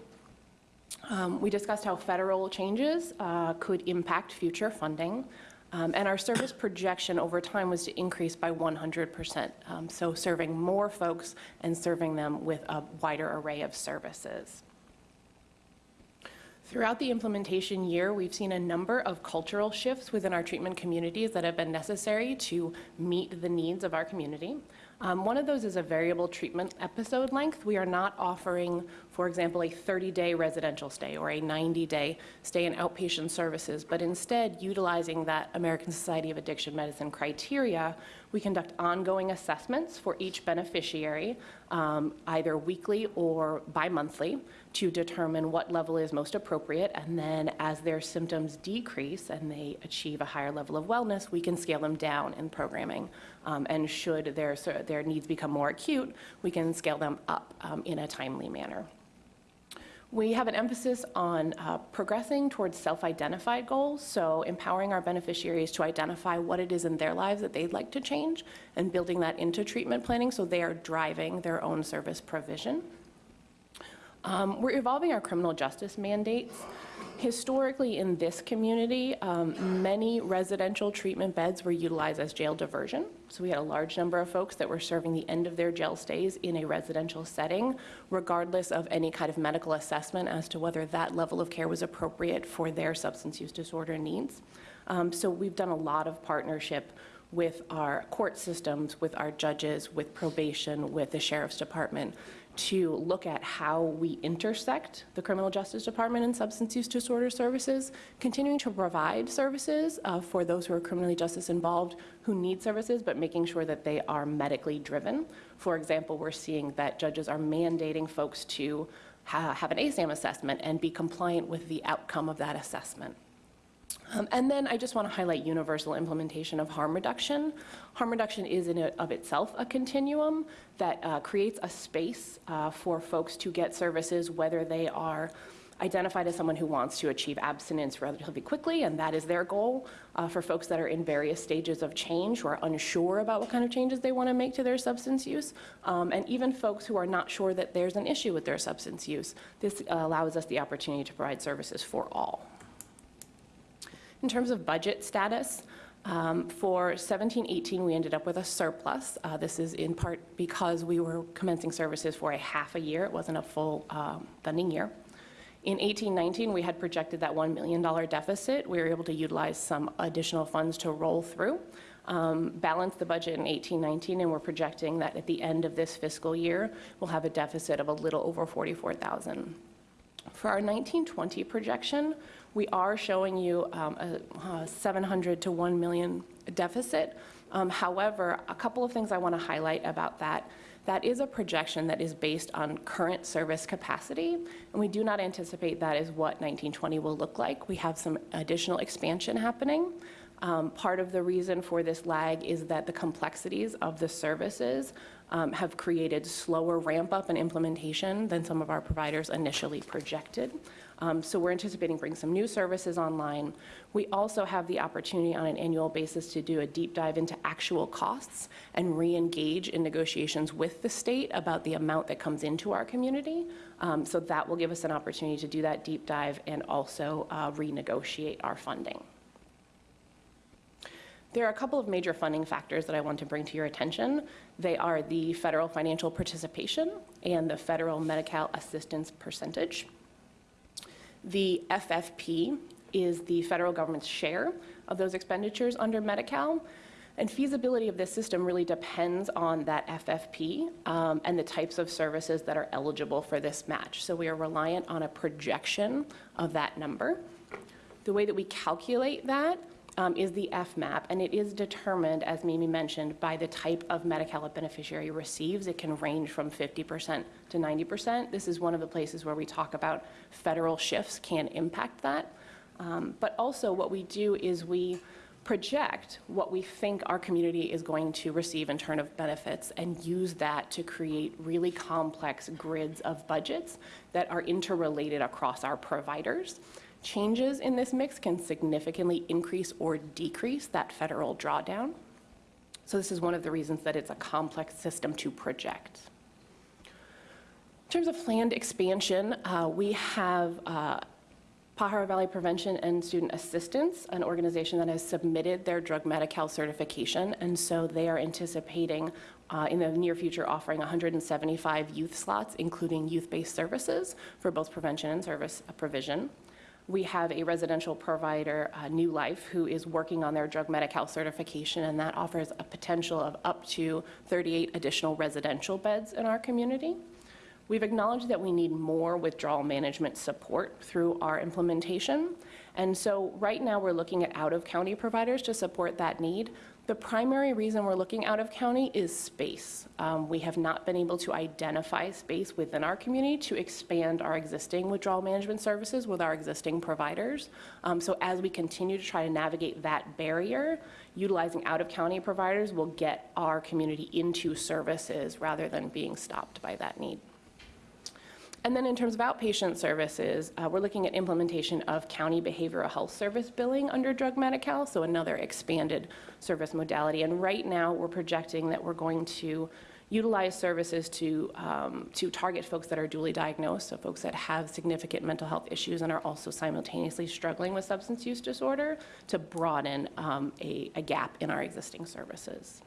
Um, We discussed how federal changes uh, could impact future funding. Um, And our service projection over time was to increase by 100%, um, so serving more folks and serving them with a wider array of services. Throughout the implementation year, we've seen a number of cultural shifts within our treatment communities that have been necessary to meet the needs of our community. Um, One of those is a variable treatment episode length. We are not offering, for example, a 30-day residential stay or a 90-day stay in outpatient services, but instead utilizing that American Society of Addiction Medicine criteria, we conduct ongoing assessments for each beneficiary, um, either weekly or bi-monthly, to determine what level is most appropriate. And then as their symptoms decrease and they achieve a higher level of wellness, we can scale them down in programming. Um, And should their, their needs become more acute, we can scale them up um, in a timely manner. We have an emphasis on uh, progressing towards self-identified goals, so empowering our beneficiaries to identify what it is in their lives that they'd like to change and building that into treatment planning so they are driving their own service provision. Um, We're evolving our criminal justice mandates. Historically, in this community, um, many residential treatment beds were utilized as jail diversion. So we had a large number of folks that were serving the end of their jail stays in a residential setting, regardless of any kind of medical assessment as to whether that level of care was appropriate for their substance use disorder needs. Um, So we've done a lot of partnership with our court systems, with our judges, with probation, with the sheriff's department, to look at how we intersect the criminal justice department and substance use disorder services, continuing to provide services uh, for those who are criminally justice involved who need services, but making sure that they are medically driven. For example, we're seeing that judges are mandating folks to ha- have an ASAM assessment and be compliant with the outcome of that assessment. Um, And then I just want to highlight universal implementation of harm reduction. Harm reduction is in of itself a continuum that uh, creates a space uh, for folks to get services, whether they are identified as someone who wants to achieve abstinence relatively quickly, and that is their goal, uh, for folks that are in various stages of change, who are unsure about what kind of changes they want to make to their substance use, um, and even folks who are not sure that there's an issue with their substance use. This uh, allows us the opportunity to provide services for all. In terms of budget status, um, for 17-18, we ended up with a surplus. Uh, This is in part because we were commencing services for a half a year. It wasn't a full um, funding year. In 18-19, we had projected that $1 million deficit. We were able to utilize some additional funds to roll through, um, balance the budget in 18-19, and we're projecting that at the end of this fiscal year, we'll have a deficit of a little over 44,000. For our 1920 projection, we are showing you um, a uh, 700 to 1 million deficit. Um, However, a couple of things I want to highlight about that. That is a projection that is based on current service capacity, and we do not anticipate that is what 1920 will look like. We have some additional expansion happening. Um, Part of the reason for this lag is that the complexities of the services um, have created slower ramp-up and implementation than some of our providers initially projected. Um, So we're anticipating bringing some new services online. We also have the opportunity on an annual basis to do a deep dive into actual costs and re-engage in negotiations with the state about the amount that comes into our community. Um, So that will give us an opportunity to do that deep dive and also uh, renegotiate our funding. There are a couple of major funding factors that I want to bring to your attention. They are the federal financial participation and the federal Medi-Cal assistance percentage. The FFP is the federal government's share of those expenditures under Medi-Cal. And feasibility of this system really depends on that FFP um, and the types of services that are eligible for this match. So we are reliant on a projection of that number. The way that we calculate that um, is the FMAP, and it is determined, as Mimi mentioned, by the type of Medi-Cal a beneficiary receives. It can range from 50% to 90%. This is one of the places where we talk about federal shifts can impact that. Um, But also what we do is we project what we think our community is going to receive in terms of benefits and use that to create really complex grids of budgets that are interrelated across our providers. Changes in this mix can significantly increase or decrease that federal drawdown. So this is one of the reasons that it's a complex system to project. In terms of planned expansion, uh, we have uh, Pajaro Valley Prevention and Student Assistance, an organization that has submitted their drug Medi-Cal certification, and so they are anticipating uh, in the near future offering 175 youth slots, including youth-based services for both prevention and service provision. We have a residential provider, uh, New Life, who is working on their drug Medi-Cal certification, and that offers a potential of up to 38 additional residential beds in our community. We've acknowledged that we need more withdrawal management support through our implementation. And so right now, we're looking at out-of-county providers to support that need. The primary reason we're looking out of county is space. Um, we have not been able to identify space within our community to expand our existing withdrawal management services with our existing providers. Um, so as we continue to try to navigate that barrier, utilizing out of county providers will get our community into services rather than being stopped by that need. And then in terms of outpatient services, uh, we're looking at implementation of county behavioral health service billing under drug Medi-Cal, so another expanded service modality. And right now, we're projecting that we're going to utilize services to, um, to target folks that are duly diagnosed, so folks that have significant mental health issues and are also simultaneously struggling with substance use disorder to broaden um, a, a gap in our existing services.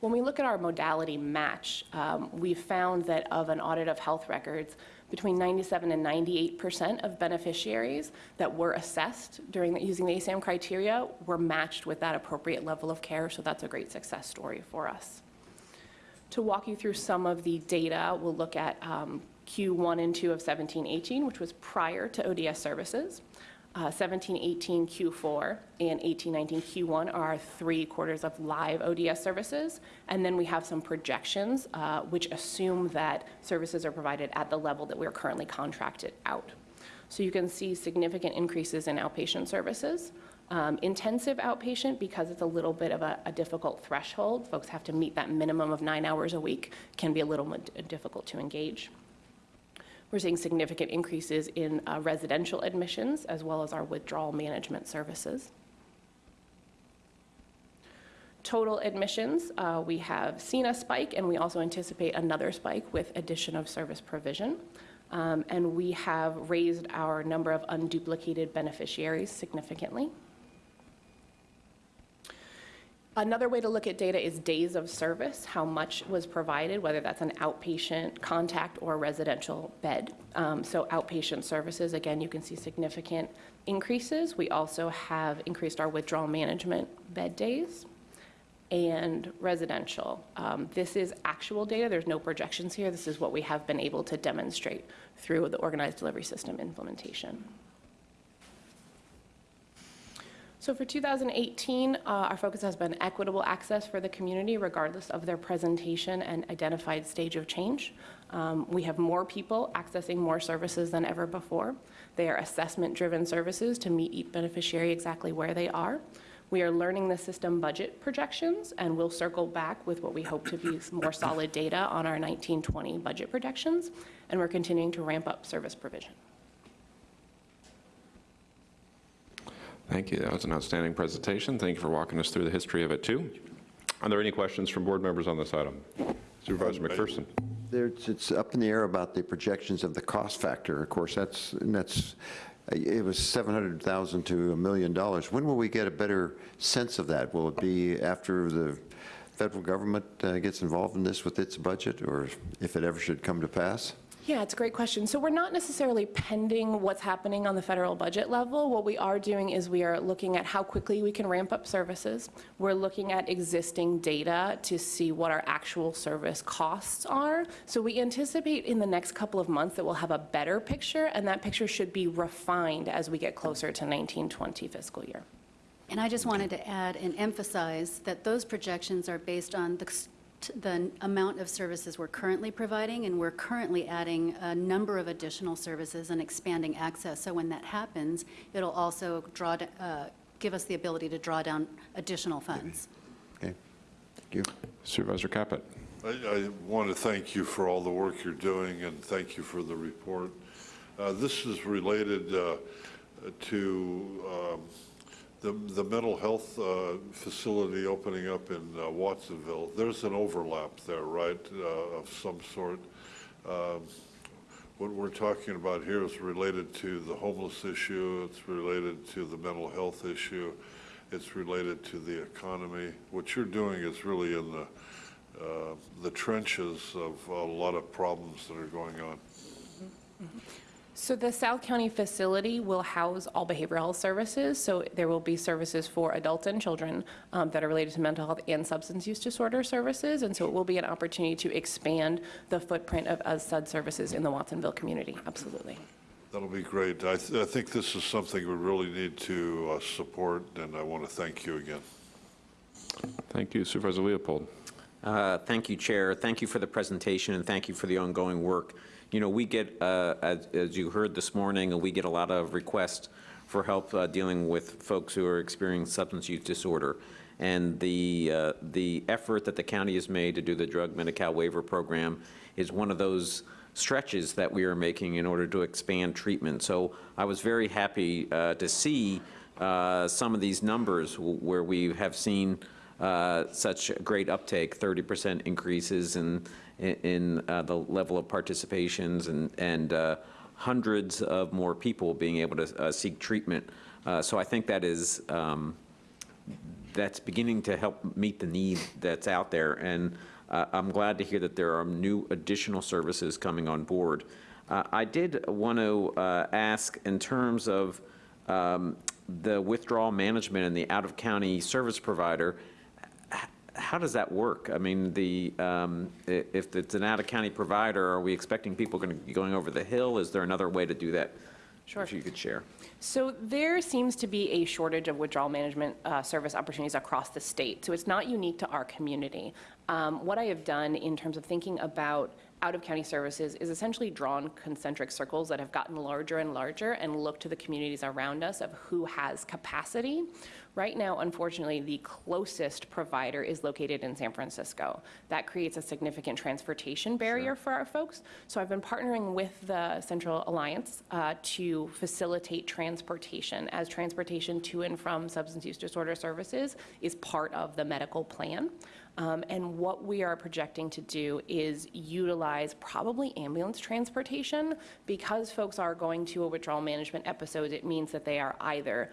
When we look at our modality match, um, we found that of an audit of health records, between 97 and 98 percent of beneficiaries that were assessed during the, using the ASAM criteria were matched with that appropriate level of care, so that's a great success story for us. To walk you through some of the data, we'll look at um, Q1 and 2 of 1718, which was prior to ODS services. Uh, 1718 Q4 and 1819 Q1 are three quarters of live ODS services. And then we have some projections uh, which assume that services are provided at the level that we're currently contracted out. So you can see significant increases in outpatient services. Um, intensive outpatient, because it's a little bit of a, a, difficult threshold, folks have to meet that minimum of nine hours a week, can be a little difficult to engage. We're seeing significant increases in uh, residential admissions as well as our withdrawal management services. Total admissions, uh, we have seen a spike and we also anticipate another spike with addition of service provision. Um, and we have raised our number of unduplicated beneficiaries significantly. Another way to look at data is days of service, how much was provided, whether that's an outpatient contact or residential bed. Um, so outpatient services, again, you can see significant increases. We also have increased our withdrawal management bed days and residential. Um, this is actual data. There's no projections here. This is what we have been able to demonstrate through the organized delivery system implementation. So for 2018, uh, our focus has been equitable access for the community regardless of their presentation and identified stage of change. Um, we have more people accessing more services than ever before. They are assessment-driven services to meet each beneficiary exactly where they are. We are learning the system budget projections, and we'll circle back with what we hope to be more solid data on our 1920 budget projections, and we're continuing to ramp up service provision. Thank you. That was an outstanding presentation. Thank you for walking us through the history of it, too. Are there any questions from board members on this item? Supervisor McPherson. There's, it's up in the air about the projections of the cost factor. Of course, that's, that's, it was 700,000 to a million dollars. When will we get a better sense of that? Will it be after the federal government uh, gets involved in this with its budget, or if it ever should come to pass? Yeah, it's a great question. So we're not necessarily pending what's happening on the federal budget level. What we are doing is we are looking at how quickly we can ramp up services. We're looking at existing data to see what our actual service costs are. So we anticipate in the next couple of months that we'll have a better picture, and that picture should be refined as we get closer to 1920 fiscal year. And I just wanted to add and emphasize that those projections are based on the the amount of services we're currently providing, and we're currently adding a number of additional services and expanding access. So when that happens, it'll also draw, uh, give us the ability to draw down additional funds. Okay, thank you. Supervisor Caput. I, I want to thank you for all the work you're doing, and thank you for the report. Uh, this is related uh, to um, the, the mental health uh, facility opening up in uh, Watsonville, there's an overlap there, right, uh, of some sort. Um, what we're talking about here is related to the homeless issue, it's related to the mental health issue, it's related to the economy. What you're doing is really in the, uh, the trenches of a lot of problems that are going on. So the South County facility will house all behavioral health services. So there will be services for adults and children um, that are related to mental health and substance use disorder services. And so it will be an opportunity to expand the footprint of uh, SUD services in the Watsonville community. Absolutely. That'll be great. I, th- I think this is something we really need to uh, support, and I want to thank you again. Thank you, Supervisor Leopold. Uh, Thank you, Chair. Thank you for the presentation, and thank you for the ongoing work. You know, we get, uh, as as you heard this morning, we get a lot of requests for help uh, dealing with folks who are experiencing substance use disorder. And the, uh, the effort that the county has made to do the drug Medi-Cal waiver program is one of those stretches that we are making in order to expand treatment. So I was very happy uh, to see uh, some of these numbers where we have seen uh, such great uptake, 30% increases in, in uh, the level of participations and, and uh, hundreds of more people being able to uh, seek treatment. Uh, So I think that is, um, that's beginning to help meet the need that's out there. And uh, I'm glad to hear that there are new additional services coming on board. I did want to ask in terms of um, the withdrawal management and the out-of-county service provider, how does that work? I mean, the, um, if it's an out-of-county provider, are we expecting people going to be going over the hill? Is there another way to do that? Sure. If you could share. So there seems to be a shortage of withdrawal management uh, service opportunities across the state. So it's not unique to our community. Um, What I have done in terms of thinking about out-of-county services is essentially drawn concentric circles that have gotten larger and larger and look to the communities around us of who has capacity. Right now, unfortunately, the closest provider is located in San Francisco. That creates a significant transportation barrier for our folks. So I've been partnering with the Central Alliance uh, to facilitate transportation, as transportation to and from substance use disorder services is part of the medical plan. Um, And what we are projecting to do is utilize probably ambulance transportation. Because folks are going to a withdrawal management episode, it means that they are either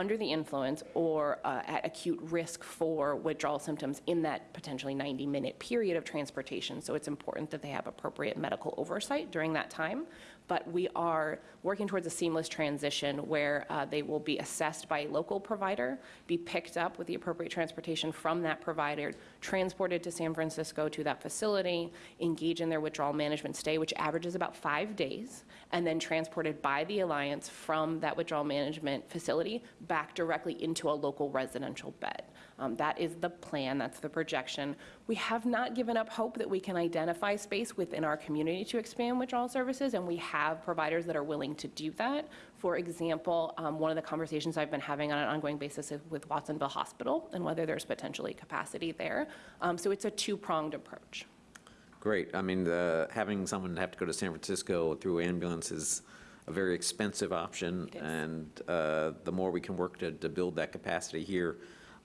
under the influence or uh, at acute risk for withdrawal symptoms in that potentially 90-minute period of transportation. So it's important that they have appropriate medical oversight during that time. But we are working towards a seamless transition where uh, they will be assessed by a local provider, be picked up with the appropriate transportation from that provider, transported to San Francisco to that facility, engage in their withdrawal management stay, which averages about five days, and then transported by the Alliance from that withdrawal management facility back directly into a local residential bed. Um, That is the plan, that's the projection. We have not given up hope that we can identify space within our community to expand withdrawal services, and we have providers that are willing to do that. For example, um, one of the conversations I've been having on an ongoing basis is with Watsonville Hospital and whether there's potentially capacity there. Um, So it's a two-pronged approach. Great. I mean, the, having someone have to go to San Francisco through ambulance is a very expensive option. And uh, the more we can work to, to build that capacity here,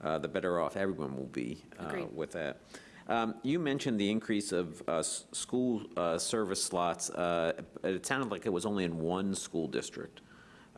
uh, the better off everyone will be uh, with that. Um, You mentioned the increase of uh, school uh, service slots. Uh, It sounded like it was only in one school district,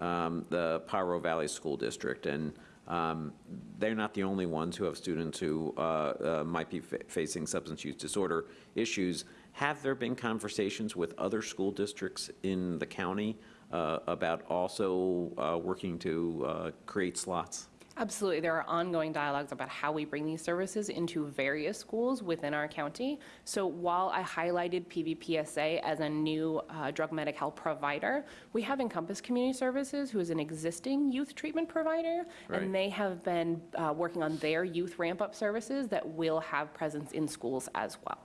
um, the Pajaro Valley School District. And um, they're not the only ones who have students who uh, uh, might be fa- facing substance use disorder issues. Have there been conversations with other school districts in the county uh, about also uh, working to uh, create slots? Absolutely. There are ongoing dialogues about how we bring these services into various schools within our county. So while I highlighted PVPSA as a new uh, drug Medi-Cal provider, we have Encompass Community Services, who is an existing youth treatment provider, Right. and they have been uh, working on their youth ramp-up services that will have presence in schools as well.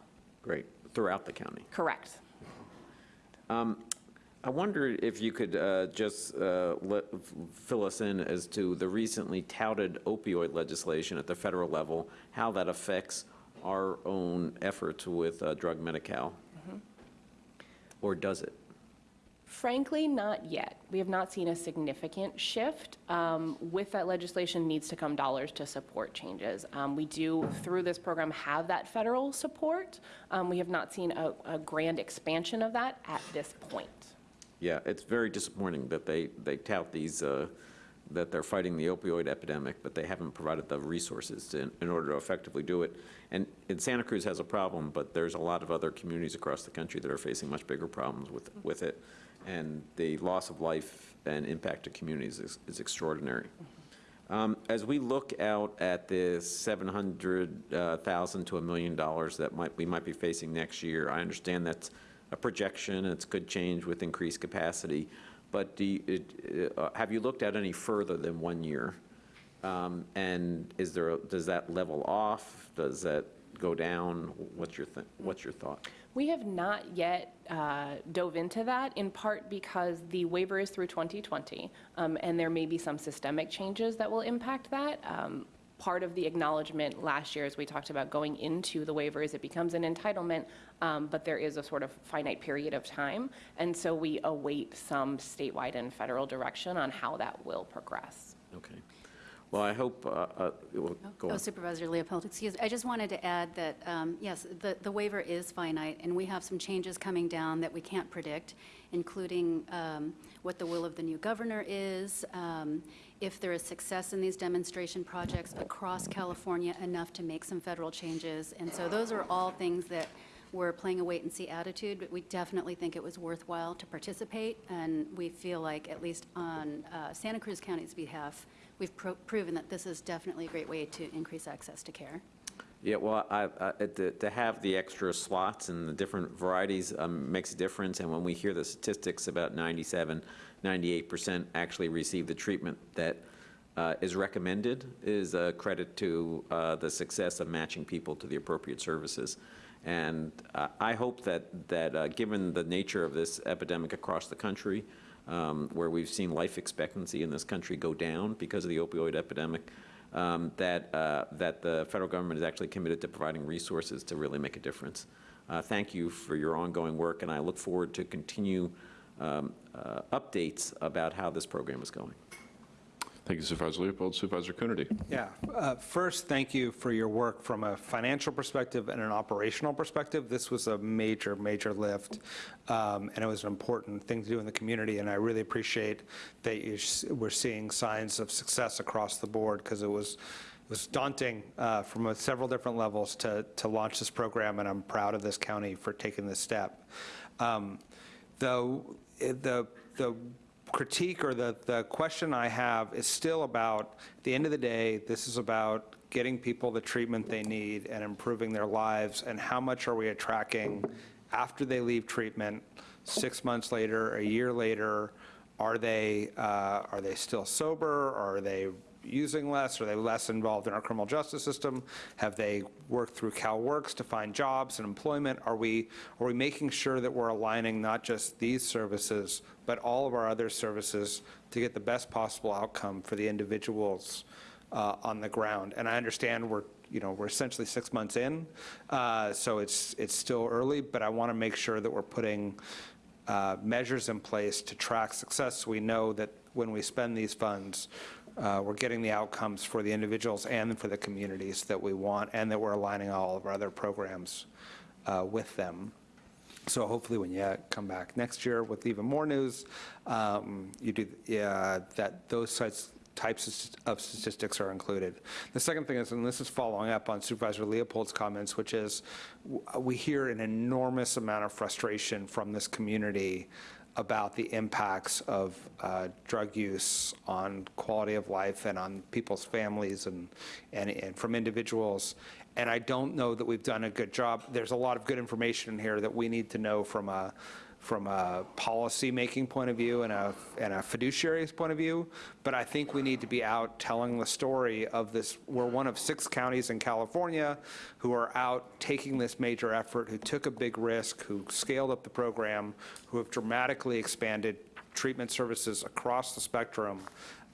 Great, throughout the county. Correct. Um, I wonder if you could uh, just uh, let- fill us in as to the recently touted opioid legislation at the federal level, how that affects our own efforts with uh, drug Medi-Cal, Mm-hmm. or does it? Frankly, not yet. We have not seen a significant shift. Um, With that legislation needs to come dollars to support changes. Um, We do, through this program, have that federal support. Um, We have not seen a, a grand expansion of that at this point. Yeah, it's very disappointing that they, they tout these, uh, that they're fighting the opioid epidemic, but they haven't provided the resources to- in order to effectively do it. And, and Santa Cruz has a problem, but there's a lot of other communities across the country that are facing much bigger problems with, with it. And the loss of life and impact to communities is, is extraordinary. Um, As we look out at the 700,000 to a million dollars that might, we might be facing next year, I understand that's a projection, it's could change with increased capacity, but you, it- uh, have you looked at any further than one year? Um, And is there, a- does that level off? Does that go down? What's your, what's your thought? We have not yet uh, dove into that, in part because the waiver is through 2020, um, and there may be some systemic changes that will impact that. Um, Part of the acknowledgement last year, as we talked about going into the waiver, is it becomes an entitlement, um, but there is a sort of finite period of time. And so we await some statewide and federal direction on how that will progress. Okay. Well, I hope, uh, uh, well, go Oh, on. Supervisor Leopold, excuse, me. I just wanted to add that, um, yes, the, the waiver is finite, and we have some changes coming down that we can't predict, including um, what the will of the new governor is, um, if there is success in these demonstration projects across California enough to make some federal changes. And so those are all things that we're playing a wait-and-see attitude, but we definitely think it was worthwhile to participate, and we feel like, at least on uh, Santa Cruz County's behalf, we've pro- proven that this is definitely a great way to increase access to care. Yeah, well, I, I, to, to have the extra slots and the different varieties um, makes a difference, and when we hear the statistics about 97, 98% actually receive the treatment that uh, is recommended, is a credit to uh, the success of matching people to the appropriate services. And uh, I hope that, that uh, given the nature of this epidemic across the country, um, where we've seen life expectancy in this country go down because of the opioid epidemic, um, that, uh, that the federal government is actually committed to providing resources to really make a difference. Uh, Thank you for your ongoing work, and I look forward to continue um, uh, updates about how this program is going. Thank you, Supervisor Leopold. Supervisor Coonerty. Yeah. Uh, First, thank you for your work from a financial perspective and an operational perspective. This was a major, major lift, um, and it was an important thing to do in the community, and I really appreciate that you s- we're seeing signs of success across the board, because it was, it was daunting uh, from a- several different levels to, to launch this program, and I'm proud of this county for taking this step. Um, Though, the, the critique or the, the question I have is still about, at the end of the day, this is about getting people the treatment they need and improving their lives, and how much are we attracting after they leave treatment, six months later, a year later, are they, uh, are they still sober, are they using less, are they less involved in our criminal justice system? Have they worked through CalWorks to find jobs and employment? Are we, are we making sure that we're aligning not just these services, but all of our other services to get the best possible outcome for the individuals uh, on the ground? And I understand we're, you know, we're essentially six months in, uh, so it's, it's still early, but I want to make sure that we're putting uh, measures in place to track success. We know that when we spend these funds, uh, we're getting the outcomes for the individuals and for the communities that we want, and that we're aligning all of our other programs uh, with them. So hopefully, when you come back next year with even more news, um, you do, yeah, that those types, types of statistics are included. The second thing is, and this is following up on Supervisor Leopold's comments, which is, we hear an enormous amount of frustration from this community about the impacts of uh, drug use on quality of life and on people's families and, and, and from individuals. And I don't know that we've done a good job. There's a lot of good information in here that we need to know from a, from a policy-making point of view and a, and a fiduciary's point of view, but I think we need to be out telling the story of this. We're one of six counties in California who are out taking this major effort, who took a big risk, who scaled up the program, who have dramatically expanded treatment services across the spectrum,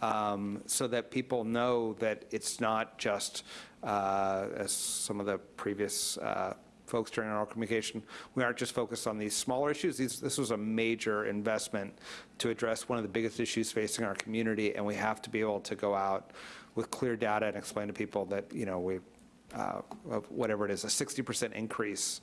um, so that people know that it's not just, uh, as some of the previous uh, folks during our communication, we aren't just focused on these smaller issues. These, this was a major investment to address one of the biggest issues facing our community, and we have to be able to go out with clear data and explain to people that, you know, we, uh, of whatever it is, a 60% increase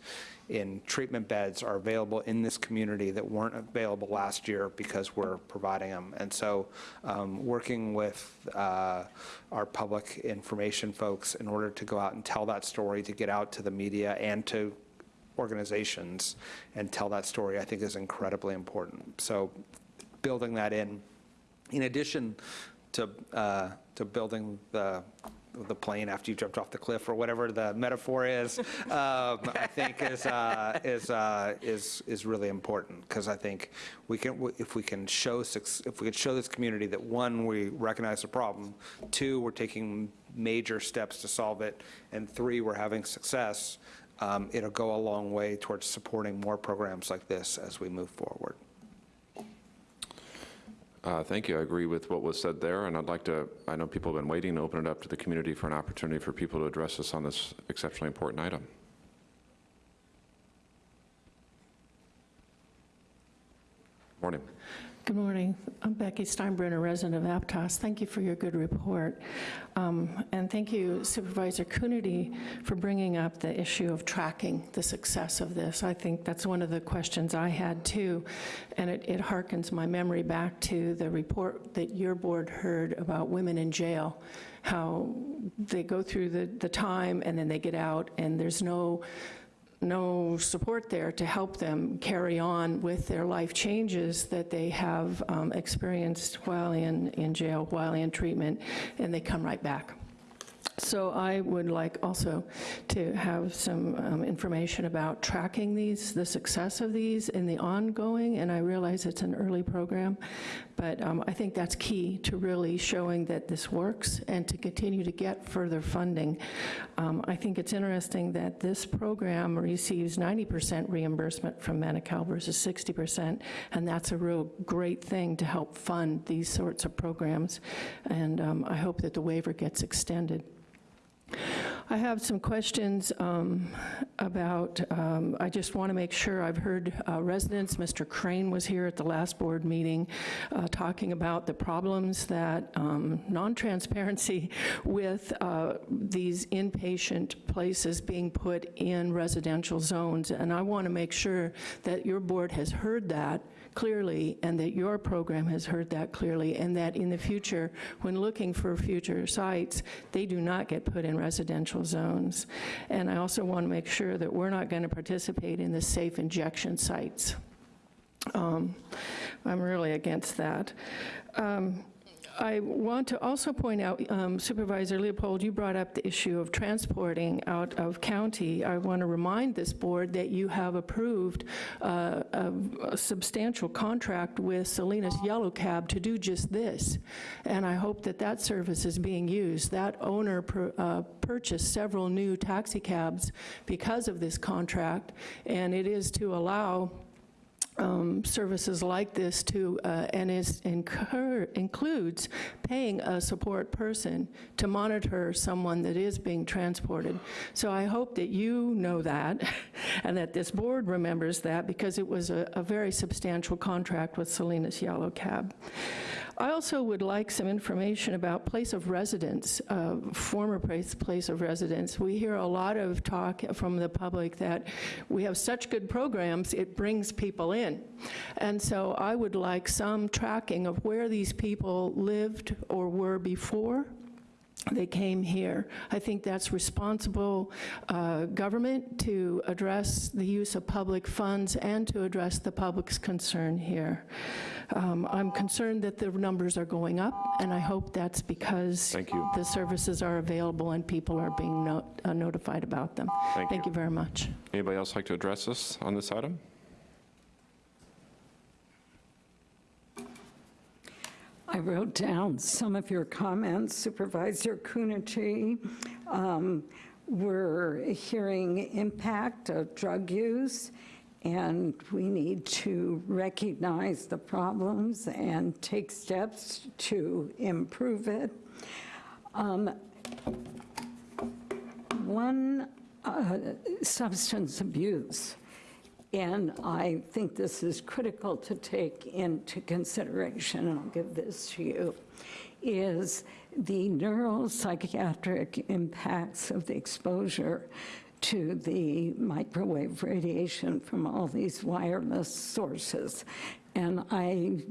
in treatment beds are available in this community that weren't available last year because we're providing them. And so um, working with uh, our public information folks in order to go out and tell that story, to get out to the media and to organizations and tell that story, I think is incredibly important. So building that in, in addition to, uh, to building the, the plane after you jumped off the cliff or whatever the metaphor is, (laughs) um, I think is, uh, is, uh, is, is really important because I think we can, if we can show, if we can show this community that one, we recognize the problem, two, we're taking major steps to solve it, and three, we're having success, um, it'll go a long way towards supporting more programs like this as we move forward. Uh, Thank you. I agree with what was said there, and I'd like to, I know people have been waiting to open it up to the community for an opportunity for people to address us on this exceptionally important item. Morning. Good morning. I'm Becky Steinbruner, resident of Aptos. Thank you for your good report. Um, And thank you Supervisor Coonerty for bringing up the issue of tracking the success of this. I think that's one of the questions I had too. And it it harkens my memory back to the report that your board heard about women in jail, how they go through the the time and then they get out and there's no no support there to help them carry on with their life changes that they have um, experienced while in, in jail, while in treatment, and they come right back. So I would like also to have some um, information about tracking these, the success of these in the ongoing, and I realize it's an early program, but um, I think that's key to really showing that this works and to continue to get further funding. Um, I think it's interesting that this program receives 90% reimbursement from Medi-Cal versus 60%, and that's a real great thing to help fund these sorts of programs, and um, I hope that the waiver gets extended. I have some questions um, about, um, I just want to make sure, I've heard uh, residents, Mr. Crane was here at the last board meeting, uh, talking about the problems that um, non-transparency (laughs) with uh, these inpatient places being put in residential zones, and I want to make sure that your board has heard that clearly and that your program has heard that clearly and that in the future, when looking for future sites, they do not get put in residential zones. And I also want to make sure that we're not going to participate in the safe injection sites. Um, I'm really against that. Um, I want to also point out, um, Supervisor Leopold, you brought up the issue of transporting out of county. I want to remind this board that you have approved uh, a a substantial contract with Salinas Yellow Cab to do just this, and I hope that that service is being used. That owner uh, purchased several new taxi cabs because of this contract, and it is to allow um, services like this to, uh, and is incur, includes paying a support person to monitor someone that is being transported. So I hope that you know that, (laughs) and that this board remembers that, because it was a, a very substantial contract with Salinas Yellow Cab. I also would like some information about place of residence, uh, former place, place of residence. We hear a lot of talk from the public that we have such good programs, it brings people in. And so I would like some tracking of where these people lived or were before they came here. I think that's responsible uh, government to address the use of public funds and to address the public's concern here. Um, I'm concerned that the numbers are going up, and I hope that's because Thank you. the services are available and people are being no- uh, notified about them. Thank Thank you. you very much. Anybody else like to address us on this item? I wrote down some of your comments, Supervisor Coonerty. Um, We're hearing impact of drug use, and we need to recognize the problems and take steps to improve it. Um, One uh, substance abuse. And I think this is critical to take into consideration, and I'll give this to you, is the neuropsychiatric impacts of the exposure to the microwave radiation from all these wireless sources. And I,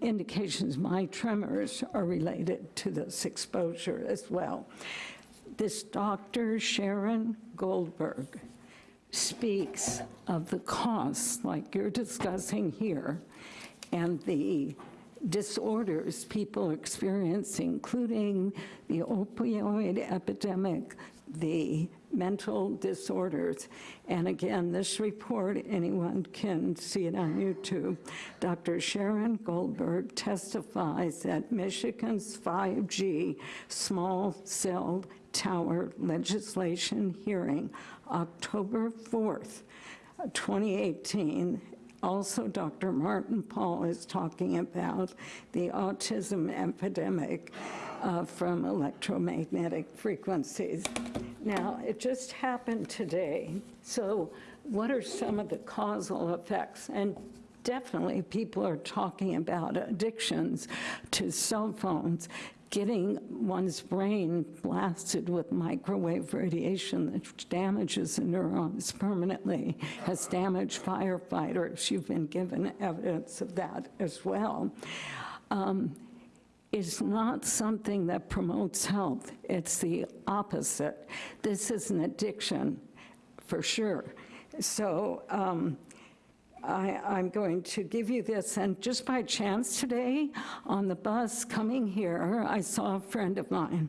indications my tremors are related to this exposure as well. This Dr. Sharon Goldberg speaks of the costs, like you're discussing here, and the disorders people experience, including the opioid epidemic, the mental disorders. And again, this report, anyone can see it on YouTube. Dr. Sharon Goldberg testifies at Michigan's 5G small cell tower legislation hearing, October 4th, 2018. Also, Dr. Martin Pall is talking about the autism epidemic uh, from electromagnetic frequencies. Now, it just happened today. So what are some of the causal effects? And definitely people are talking about addictions to cell phones, getting one's brain blasted with microwave radiation that damages the neurons permanently, has damaged firefighters. You've been given evidence of that as well. Um, is not something that promotes health. It's the opposite. This is an addiction, for sure. So um, I, I'm going to give you this, and just by chance today, on the bus coming here, I saw a friend of mine,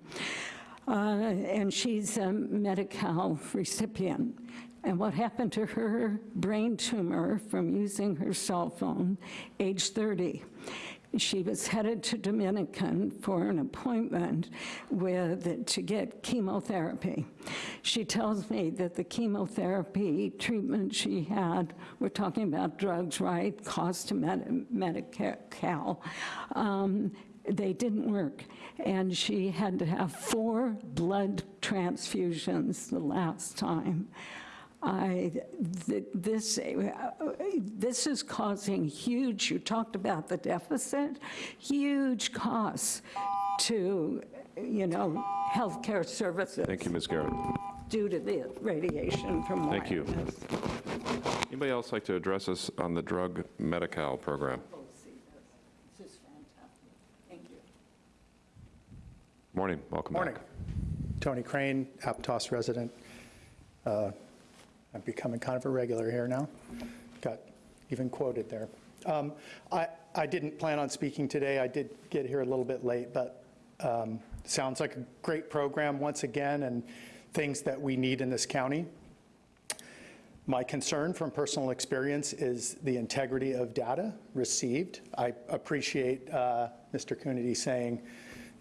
uh, and she's a Medi-Cal recipient. And what happened to her brain tumor from using her cell phone, age 30. She was headed to Dominican for an appointment with, to get chemotherapy. She tells me that the chemotherapy treatment she had, we're talking about drugs, right? Cost to Med- Medi-Cal. Um, they didn't work. And she had to have four blood transfusions the last time. I, th- this, uh, this is causing huge, you talked about the deficit, huge costs to, you know, healthcare services. Thank you, Ms. Garrett. Due to the radiation from Thank you. Anybody else like to address us on the drug Medi-Cal program? This is fantastic. Thank you. Morning, welcome back. Morning. Tony Crane, Aptos resident. Uh, I'm becoming kind of a regular here now. Got even quoted there. Um, I, I didn't plan on speaking today. I did get here a little bit late, but um, sounds like a great program once again and things that we need in this county. My concern from personal experience is the integrity of data received. I appreciate uh, Mr. Coonerty saying,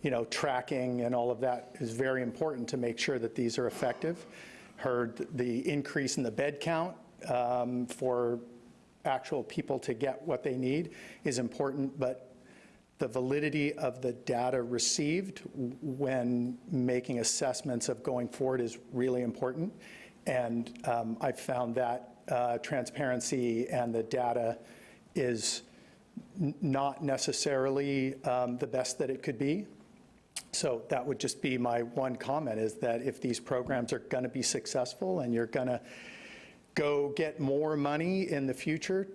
you know, tracking and all of that is very important to make sure that these are effective. Heard the increase in the bed count um, for actual people to get what they need is important, but the validity of the data received when making assessments of going forward is really important. And um, I've found that uh, transparency and the data is not necessarily um, the best that it could be. So that would just be my one comment, is that if these programs are going to be successful and you're going to go get more money in the future,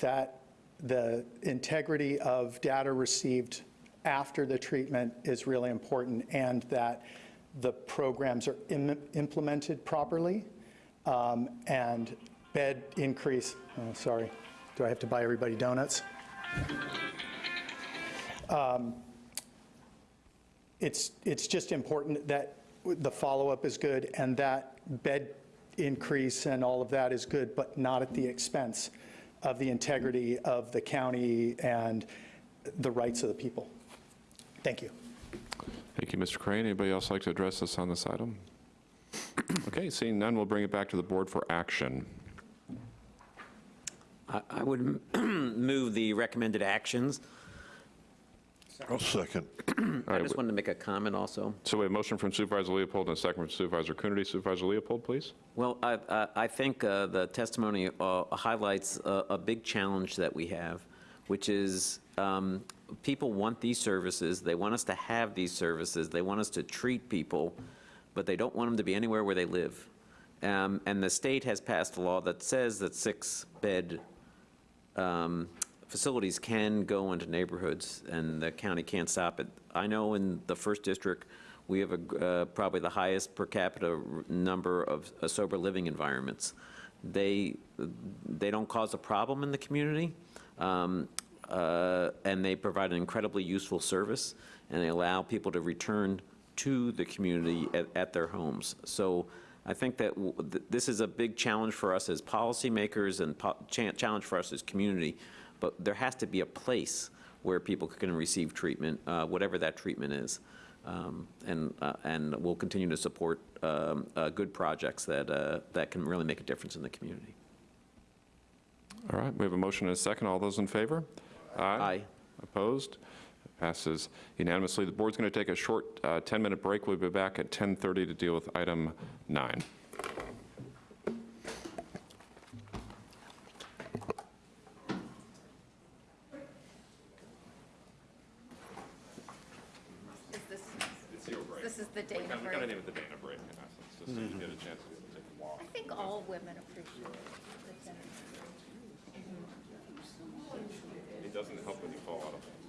that the integrity of data received after the treatment is really important, and that the programs are im- implemented properly, um, and bed increase, oh, sorry, do I have to buy everybody donuts? Um, It's, it's just important that the follow-up is good, and that bed increase and all of that is good, but not at the expense of the integrity of the county and the rights of the people. Thank you. Thank you, Mr. Crane. Anybody else like to address us on this item? Okay, seeing none, we'll bring it back to the board for action. I I would (clears throat) move the recommended actions. I'll second. (clears throat) I just wanted to make a comment also. So we have a motion from Supervisor Leopold and a second from Supervisor Coonerty. Supervisor Leopold, please. Well, I, I- I think uh, the testimony uh, highlights a, a big challenge that we have, which is um, people want these services, they want us to have these services, they want us to treat people, but they don't want them to be anywhere where they live. Um, And the state has passed a law that says that six-bed um, facilities can go into neighborhoods, and the county can't stop it. I know in the first district, we have a uh, probably the highest per capita number of uh, sober living environments. They, they don't cause a problem in the community, um, uh, and they provide an incredibly useful service, and they allow people to return to the community at, at their homes. So I think that th- this is a big challenge for us as policymakers and po- cha- challenge for us as community, but there has to be a place where people can receive treatment, uh, whatever that treatment is. Um, And, uh, and we'll continue to support um, uh, good projects that, uh, that can really make a difference in the community. All right, we have a motion and a second. All those in favor? Aye. Opposed? Passes unanimously. The board's going to take a short 10-minute break. We'll be back at 10:30 to deal with item nine. This is the Dana We break. Kind of name it the Dana break, in essence, just so you mm-hmm. get a chance to be able to take a walk. I think all women appreciate it. It doesn't help when you fall out of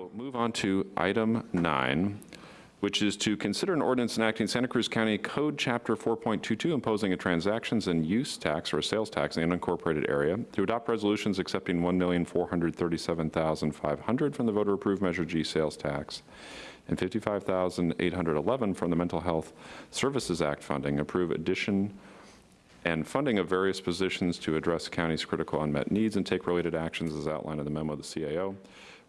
We'll move on to item nine, which is to consider an ordinance enacting Santa Cruz County Code Chapter 4.22 imposing a transactions and use tax or a sales tax in the unincorporated area, to adopt resolutions accepting 1,437,500 from the voter-approved Measure G sales tax and 55,811 from the Mental Health Services Act funding, approve addition and funding of various positions to address county's critical unmet needs and take related actions as outlined in the memo of the CAO.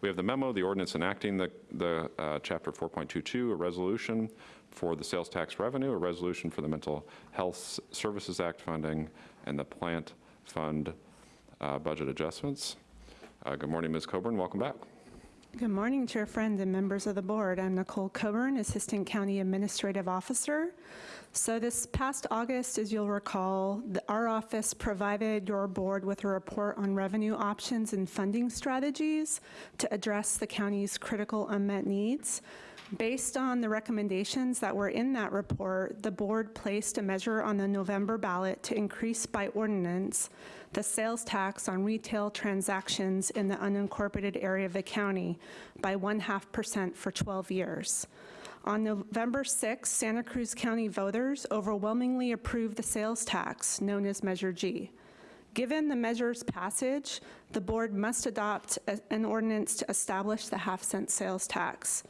We have the memo, the ordinance enacting the, the uh, Chapter 4.22, a resolution for the sales tax revenue, a resolution for the Mental Health Services Act funding, and the plant fund uh, budget adjustments. Uh, Good morning, Ms. Coburn, welcome back. Good morning, Chair Friend and members of the board. I'm Nicole Coburn, Assistant County Administrative Officer. So this past August, as you'll recall, the- our office provided your board with a report on revenue options and funding strategies to address the county's critical unmet needs. Based on the recommendations that were in that report, the board placed a measure on the November ballot to increase by ordinance the sales tax on retail transactions in the unincorporated area of the county by one-half percent for 12 years. On November 6, Santa Cruz County voters overwhelmingly approved the sales tax, known as Measure G. Given the measure's passage, the board must adopt a- an ordinance to establish the half-cent sales tax.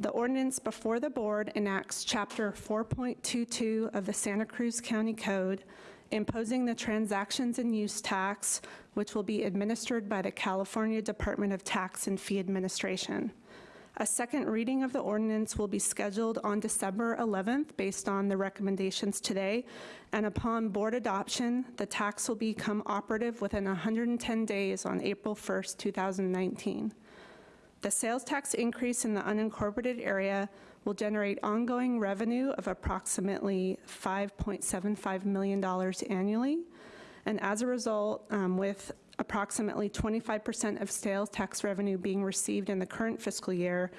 The ordinance before the board enacts Chapter 4.22 of the Santa Cruz County Code, imposing the transactions and use tax, which will be administered by the California Department of Tax and Fee Administration. A second reading of the ordinance will be scheduled on December 11th based on the recommendations today, and upon board adoption, the tax will become operative within 110 days on April 1st, 2019. The sales tax increase in the unincorporated area will generate ongoing revenue of approximately $5.75 million annually. And as a result, um, with approximately 25% of sales tax revenue being received in the current fiscal year,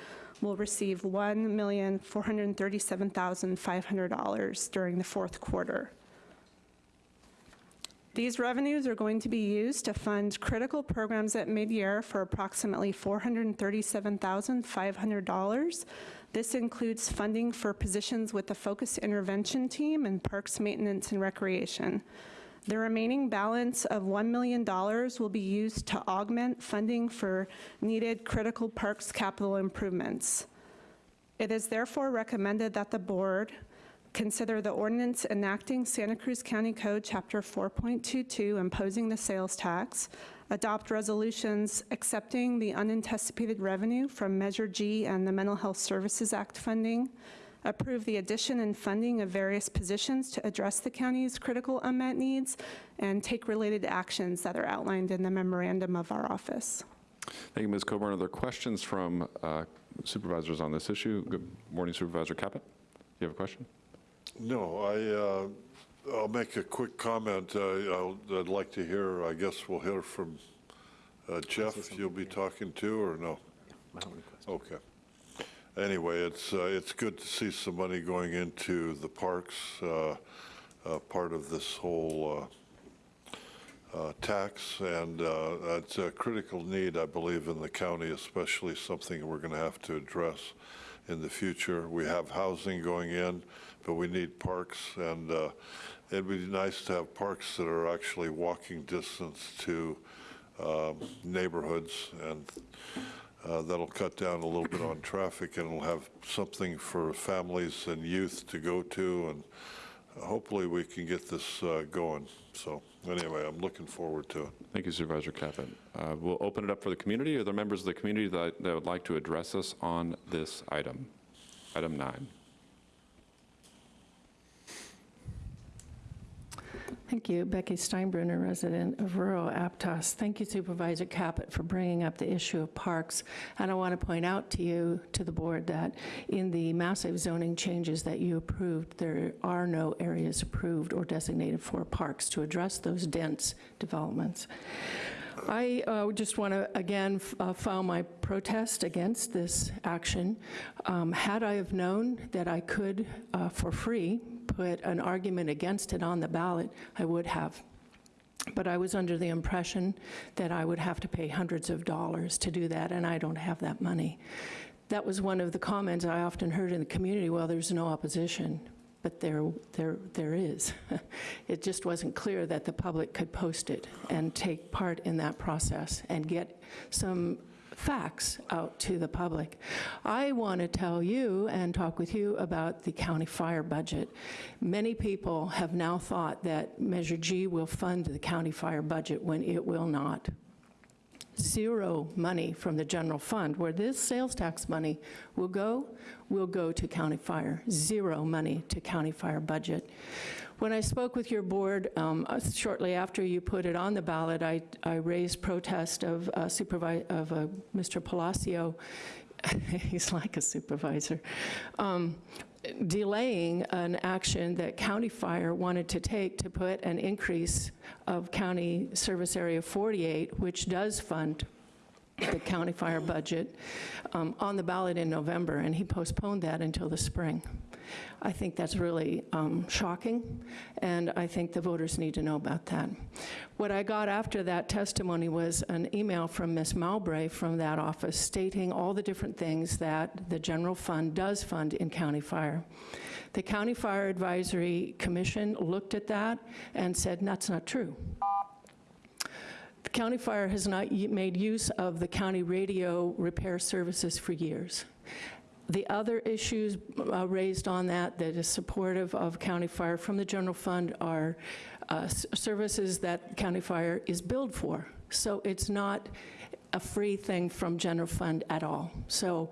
we'll receive $1,437,500 during the fourth quarter. These revenues are going to be used to fund critical programs at mid-year for approximately $437,500. This includes funding for positions with the Focus Intervention Team and Parks Maintenance and Recreation. The remaining balance of $1 million will be used to augment funding for needed critical parks capital improvements. It is therefore recommended that the board consider the ordinance enacting Santa Cruz County Code, Chapter 4.22, imposing the sales tax, adopt resolutions accepting the unanticipated revenue from Measure G and the Mental Health Services Act funding, approve the addition and funding of various positions to address the county's critical unmet needs, and take related actions that are outlined in the memorandum of our office. Thank you, Ms. Coburn. Are there questions from uh, supervisors on this issue? Good morning, Supervisor Caput. Do you have a question? No, I, uh, I'll make a quick comment. Uh, I'll- I'd like to hear, I guess we'll hear from uh, Jeff, you'll be talking to, or no? Okay. Anyway, it's, uh, it's good to see some money going into the parks, uh, uh, part of this whole uh, uh, tax, and uh, it's a critical need, I believe, in the county, especially something we're going to have to address in the future. We have housing going in, but we need parks, and uh, it'd be nice to have parks that are actually walking distance to um, neighborhoods, and uh, that'll cut down a little bit on traffic, and it'll have something for families and youth to go to, and hopefully we can get this uh, going. So anyway, I'm looking forward to it. Thank you, Supervisor Caput. Uh, We'll open it up for the community. Are there members of the community that that would like to address us on this item? Item nine. Thank you. Becky Steinbruner, resident of rural Aptos. Thank you Supervisor Caput for bringing up the issue of parks. And I want to point out to you, to the board, that in the massive zoning changes that you approved, there are no areas approved or designated for parks to address those dense developments. I uh, just want to, again, uh, file my protest against this action. Um, Had I have known that I could, uh, for free, put an argument against it on the ballot, I would have. but I was under the impression that I would have to pay hundreds of dollars to do that, and I don't have that money. That was one of the comments I often heard in the community, well, there's no opposition, but there, there, there is. (laughs) It just wasn't clear that the public could post it and take part in that process and get some facts out to the public. I want to tell you and talk with you about the county fire budget. Many people have now thought that Measure G will fund the county fire budget when it will not zero money from the general fund. Where this sales tax money will go, will go to county fire. Zero money to county fire budget. When I spoke with your board um, uh, shortly after you put it on the ballot, I, I raised protest of uh, of uh, Mr. Palacio. (laughs) He's like a supervisor. Um, delaying an action that County Fire wanted to take to put an increase of County Service Area 48, which does fund the county fire budget, um, on the ballot in November, and he postponed that until the spring. I think that's really um, shocking, and I think the voters need to know about that. What I got after that testimony was an email from Ms. Mowbray from that office stating all the different things that the general fund does fund in county fire. The County Fire Advisory Commission looked at that and said, that's not true. The county fire has not made use of the county radio repair services for years. The other issues uh, raised on that that is supportive of county fire from the general fund are uh, services that county fire is billed for. So it's not a free thing from general fund at all. So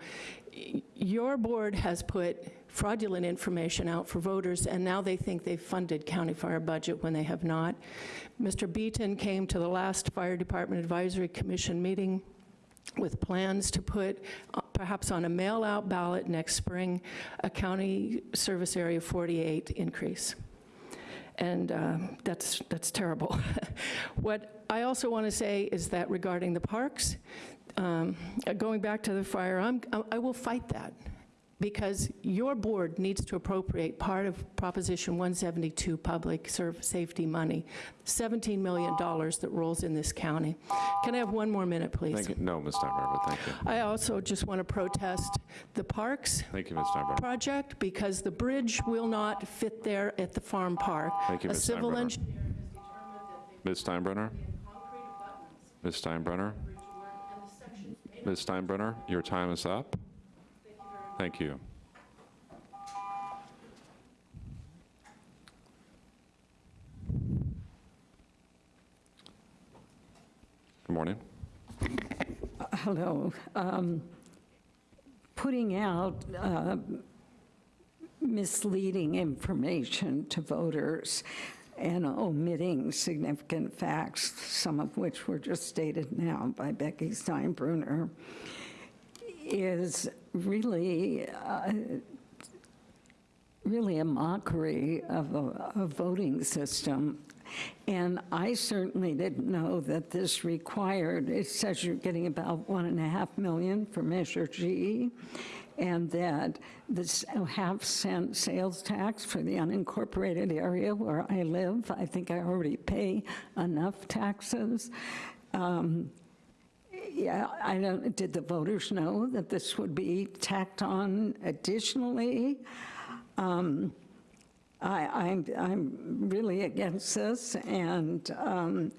your board has put fraudulent information out for voters, and now they think they've funded county fire budget when they have not. Mr. Beaton came to the last Fire Department Advisory Commission meeting with plans to put, uh, perhaps on a mail-out ballot next spring, a county service area 48 increase. And uh, that's, that's terrible. (laughs) What I also want to say is that regarding the parks, um, uh, going back to the fire, I'm, I- I will fight that because your board needs to appropriate part of Proposition 172 public safety money, $17 million that rolls in this county. Can I have one more minute, please? Thank you. No, Ms. Steinbruner, thank you. I also just want to protest the parks Thank you, Ms. Project because the bridge will not fit there at the farm park. Thank you, A civil Steinbruner. engineer Ms. Steinbruner? Ms. Steinbruner? Ms. Steinbruner, your time is up. Thank you. Good morning. Hello. Um, Putting out uh, misleading information to voters and omitting significant facts, some of which were just stated now by Becky Steinbruner, is really, uh, really a mockery of a, a voting system. And I certainly didn't know that this required, it says you're getting about one and a half million for Measure G, and that this half cent sales tax for the unincorporated area where I live, I think I already pay enough taxes. Um, yeah, I don't, did the voters know that this would be tacked on additionally? Um, I, I'm, I'm really against this, and um,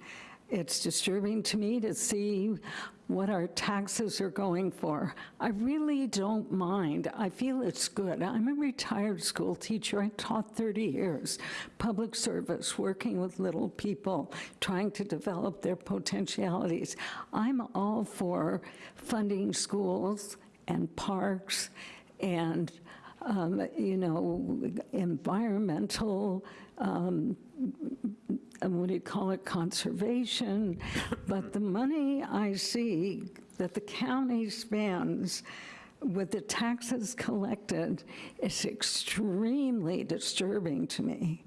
it's disturbing to me to see what our taxes are going for. I really don't mind. I feel it's good. I'm a retired school teacher. I taught 30 years, public service, working with little people, trying to develop their potentialities. I'm all for funding schools and parks and um, you know, environmental, um, what do you call it, conservation. But the money I see that the county spends with the taxes collected is extremely disturbing to me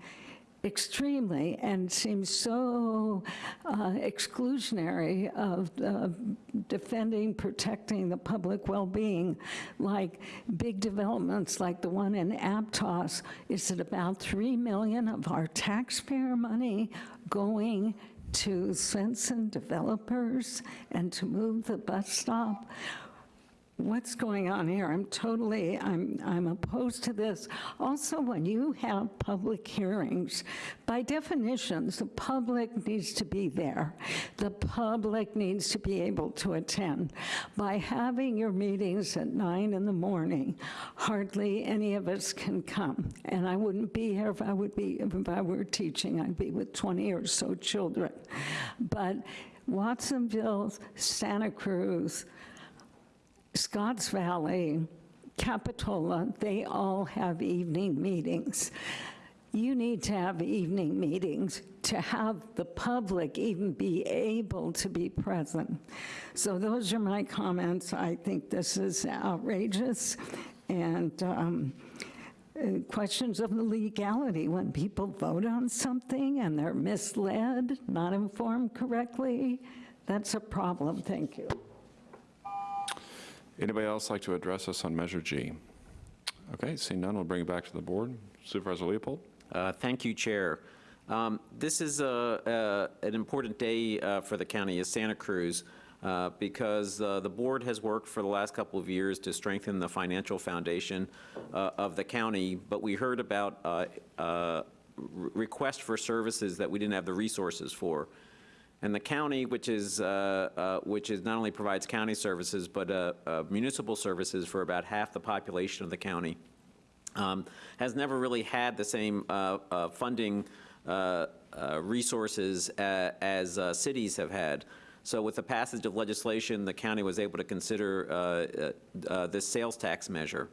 extremely and seems so uh, exclusionary of uh, defending, protecting the public well-being, like big developments like the one in Aptos. Is it about 3 million of our taxpayer money going to Swenson Developers and to move the bus stop. What's going on here? I'm totally, I'm, I'm opposed to this. Also, when you have public hearings, by definitions, the public needs to be there. The public needs to be able to attend. By having your meetings at nine in the morning, hardly any of us can come. And I wouldn't be here if I would be, if I were teaching, I'd be with 20 or so children. But Watsonville, Santa Cruz, Scotts Valley, Capitola, they all have evening meetings. You need to have evening meetings to have the public even be able to be present. So those are my comments. I think this is outrageous. And um, questions of the legality, when people vote on something and they're misled, not informed correctly, that's a problem. Thank you. Anybody else like to address us on Measure G? Okay, seeing none, we'll bring it back to the board. Supervisor Leopold? Uh, Thank you, Chair. Um, This is a- a- an important day uh, for the county of Santa Cruz uh, because uh, the board has worked for the last couple of years to strengthen the financial foundation uh, of the county, but we heard about uh, requests for services that we didn't have the resources for. And the county, which is, uh, uh, which is not only provides county services, but uh, uh, municipal services for about half the population of the county, um, has never really had the same uh, uh, funding resources as cities have had. So with the passage of legislation, the county was able to consider this sales tax measure.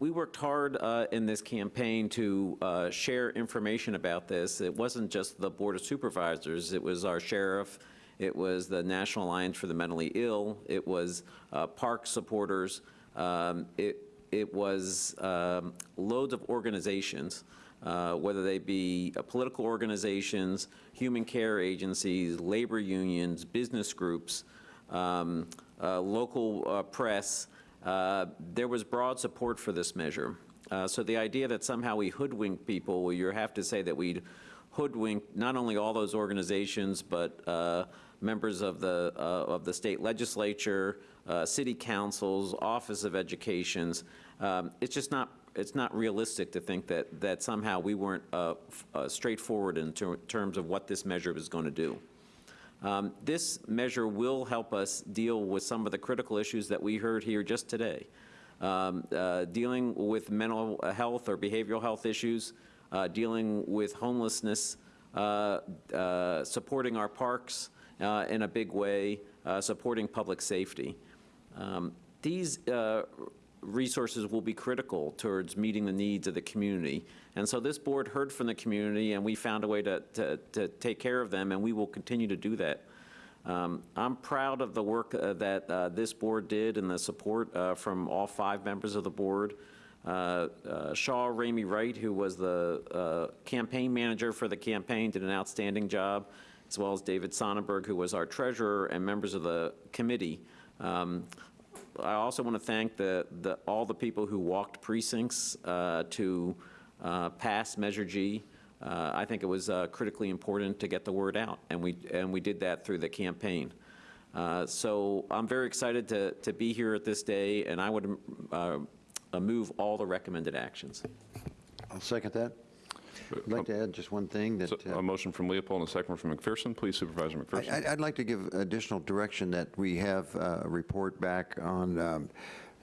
We worked hard uh, in this campaign to uh, share information about this. It wasn't just the Board of Supervisors, it was our sheriff, it was the National Alliance for the Mentally Ill, it was uh, park supporters, um, it, it was um, loads of organizations, uh, whether they be uh, political organizations, human care agencies, labor unions, business groups, um, uh, local press, uh, there was broad support for this measure. Uh, So the idea that somehow we hoodwink people, well, you have to say that we hoodwink not only all those organizations, but uh, members of the, uh, of the state legislature, uh, city councils, Office of Educations. Um, It's just not, it's not realistic to think that, that somehow we weren't straightforward in ter- terms of what this measure was going to do. Um, This measure will help us deal with some of the critical issues that we heard here just today. Um, uh, Dealing with mental health or behavioral health issues, uh, dealing with homelessness, uh, uh, supporting our parks uh, in a big way, uh, supporting public safety. Um, These resources will be critical towards meeting the needs of the community. And so this board heard from the community, and we found a way to, to, to take care of them, and we will continue to do that. Um, I'm proud of the work uh, that uh, this board did and the support uh, from all five members of the board. Uh, uh, Shaw Ramey Wright, who was the uh, campaign manager for the campaign, did an outstanding job, as well as David Sonnenberg, who was our treasurer, and members of the committee. Um, I also want to thank the, the, all the people who walked precincts uh, to uh, pass Measure G. Uh, I think it was uh, critically important to get the word out, and we, and we did that through the campaign. Uh, So I'm very excited to, to be here at this day, and I would move all the recommended actions. I'll second that. I'd like to add just one thing that. So, uh, A motion from Leopold and a second from McPherson. Please, Supervisor McPherson. I'd I'd like to give additional direction that we have uh, a report back on um,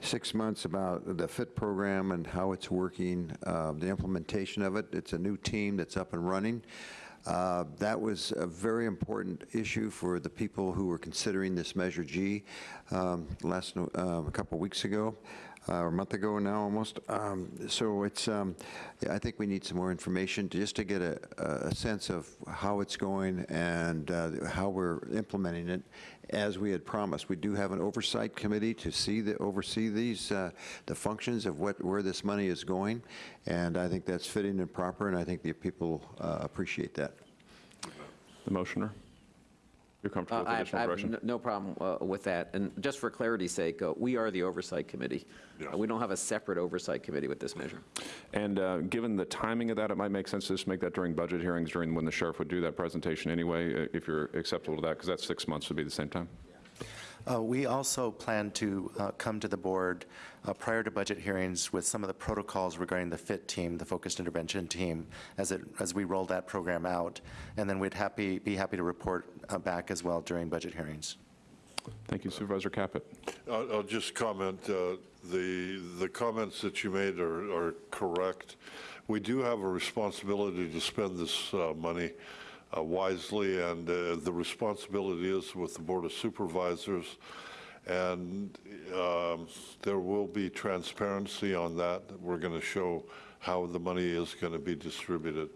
six months about the FIT program and how it's working, uh, the implementation of it. It's a new team that's up and running. Uh, That was a very important issue for the people who were considering this Measure G um, last, no- uh, a couple weeks ago, uh, or a month ago now almost. Um, So it's, um, yeah, I think we need some more information to- just to get a, a sense of how it's going and uh, how we're implementing it as we had promised. We do have an oversight committee to see the, oversee these, uh, the functions of what, where this money is going. And I think that's fitting and proper, and I think the people uh, appreciate that. The motioner. You're comfortable with Uh, I have- additional I have No problem uh, with that. And just for clarity's sake, uh, we are the oversight committee. Uh, We don't have a separate oversight committee with this measure. And uh, given the timing of that, it might make sense to just make that during budget hearings, during when the sheriff would do that presentation anyway, uh, if you're acceptable to that, because that's six months would be the same time. Uh, We also plan to uh, come to the board uh, prior to budget hearings with some of the protocols regarding the FIT team, the Focused Intervention Team, as it, as we roll that program out. And then we'd happy, be happy to report uh, back as well during budget hearings. Thank you Supervisor Caput. I'll I'll just comment, uh, the, the comments that you made are, are correct. We do have a responsibility to spend this uh, money uh, wisely, and uh, the responsibility is with the Board of Supervisors. And um, there will be transparency on that. We're going to show how the money is going to be distributed.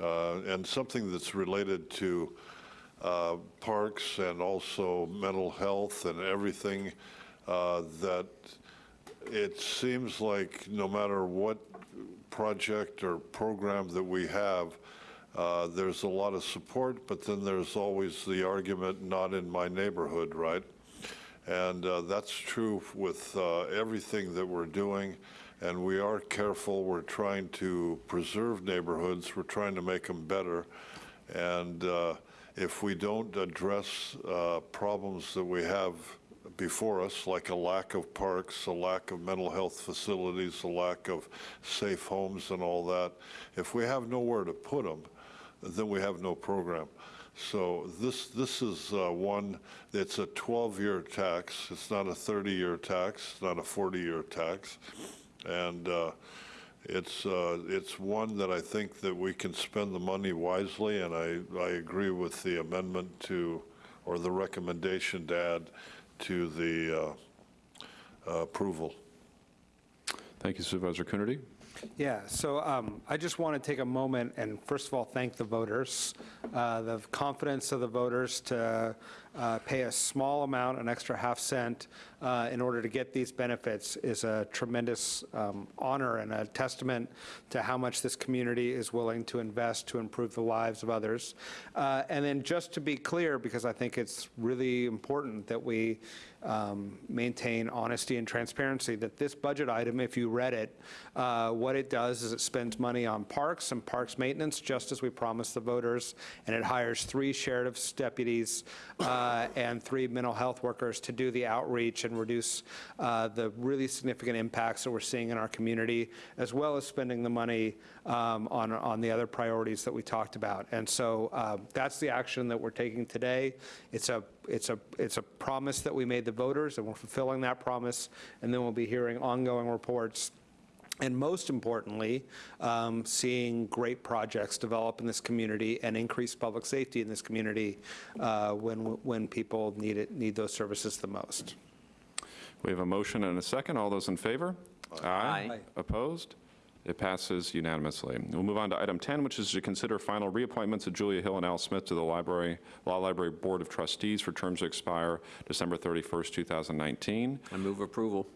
Uh, And something that's related to uh, parks and also mental health and everything, uh, that it seems like no matter what project or program that we have, uh, there's a lot of support, but then there's always the argument, not in my neighborhood, right? And uh, that's true with uh, everything that we're doing, and we are careful. We're trying to preserve neighborhoods. We're trying to make them better. And uh, if we don't address uh, problems that we have before us, like a lack of parks, a lack of mental health facilities, a lack of safe homes and all that, if we have nowhere to put them, then we have no program. So this, this is uh, one, it's a 12-year tax. It's not a 30-year tax, it's not a 40-year tax. And uh, it's, uh, it's one that I think that we can spend the money wisely, and I, I agree with the amendment to, or the recommendation to add to the uh, approval. Thank you Supervisor Coonerty. Yeah, so um, I just want to take a moment and first of all, thank the voters. Uh, The confidence of the voters to uh, pay a small amount, an extra half cent, uh, in order to get these benefits is a tremendous um, honor and a testament to how much this community is willing to invest to improve the lives of others. Uh, And then just to be clear, because I think it's really important that we um, maintain honesty and transparency, that this budget item, if you read it, uh, what it does is it spends money on parks and parks maintenance, just as we promised the voters, and it hires three sheriff's deputies uh, and three mental health workers to do the outreach and reduce uh, the really significant impacts that we're seeing in our community, as well as spending the money um, on, on the other priorities that we talked about. And so uh, that's the action that we're taking today. It's a, it's a, it's a promise that we made the voters, and we're fulfilling that promise, and then we'll be hearing ongoing reports and most importantly, um, seeing great projects develop in this community and increase public safety in this community uh, when, when people need it, need those services the most. We have a motion and a second. All those in favor? Aye. Aye. Opposed? It passes unanimously. We'll move on to item 10, which is to consider final reappointments of Julia Hill and Al Smith to the Library, Law Library Board of Trustees for terms to expire December 31st, 2019. I move approval.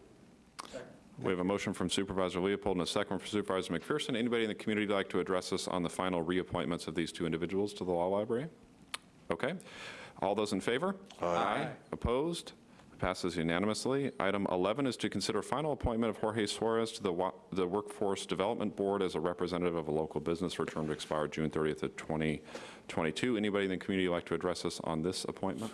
We have a motion from Supervisor Leopold and a second from Supervisor McPherson. Anybody in the community like to address us on the final reappointments of these two individuals to the Law Library? Okay. All those in favor? Aye. Opposed? Passes unanimously. Item 11 is to consider final appointment of Jorge Suarez to the the Workforce Development Board as a representative of a local business for term to expire June 30th of 2022. Anybody in the community like to address us on this appointment?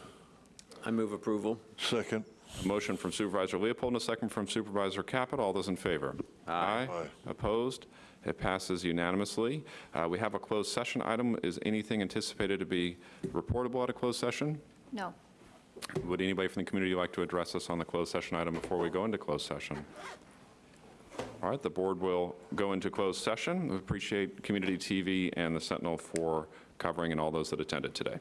I move approval. Second. A motion from Supervisor Leopold and a second from Supervisor Caput. All those in favor? Aye. Opposed? It passes unanimously. Uh, We have a closed session item. Is anything anticipated to be reportable at a closed session? No. Would anybody from the community like to address us on the closed session item before we go into closed session? All right, the board will go into closed session. We appreciate Community TV and the Sentinel for covering and all those that attended today.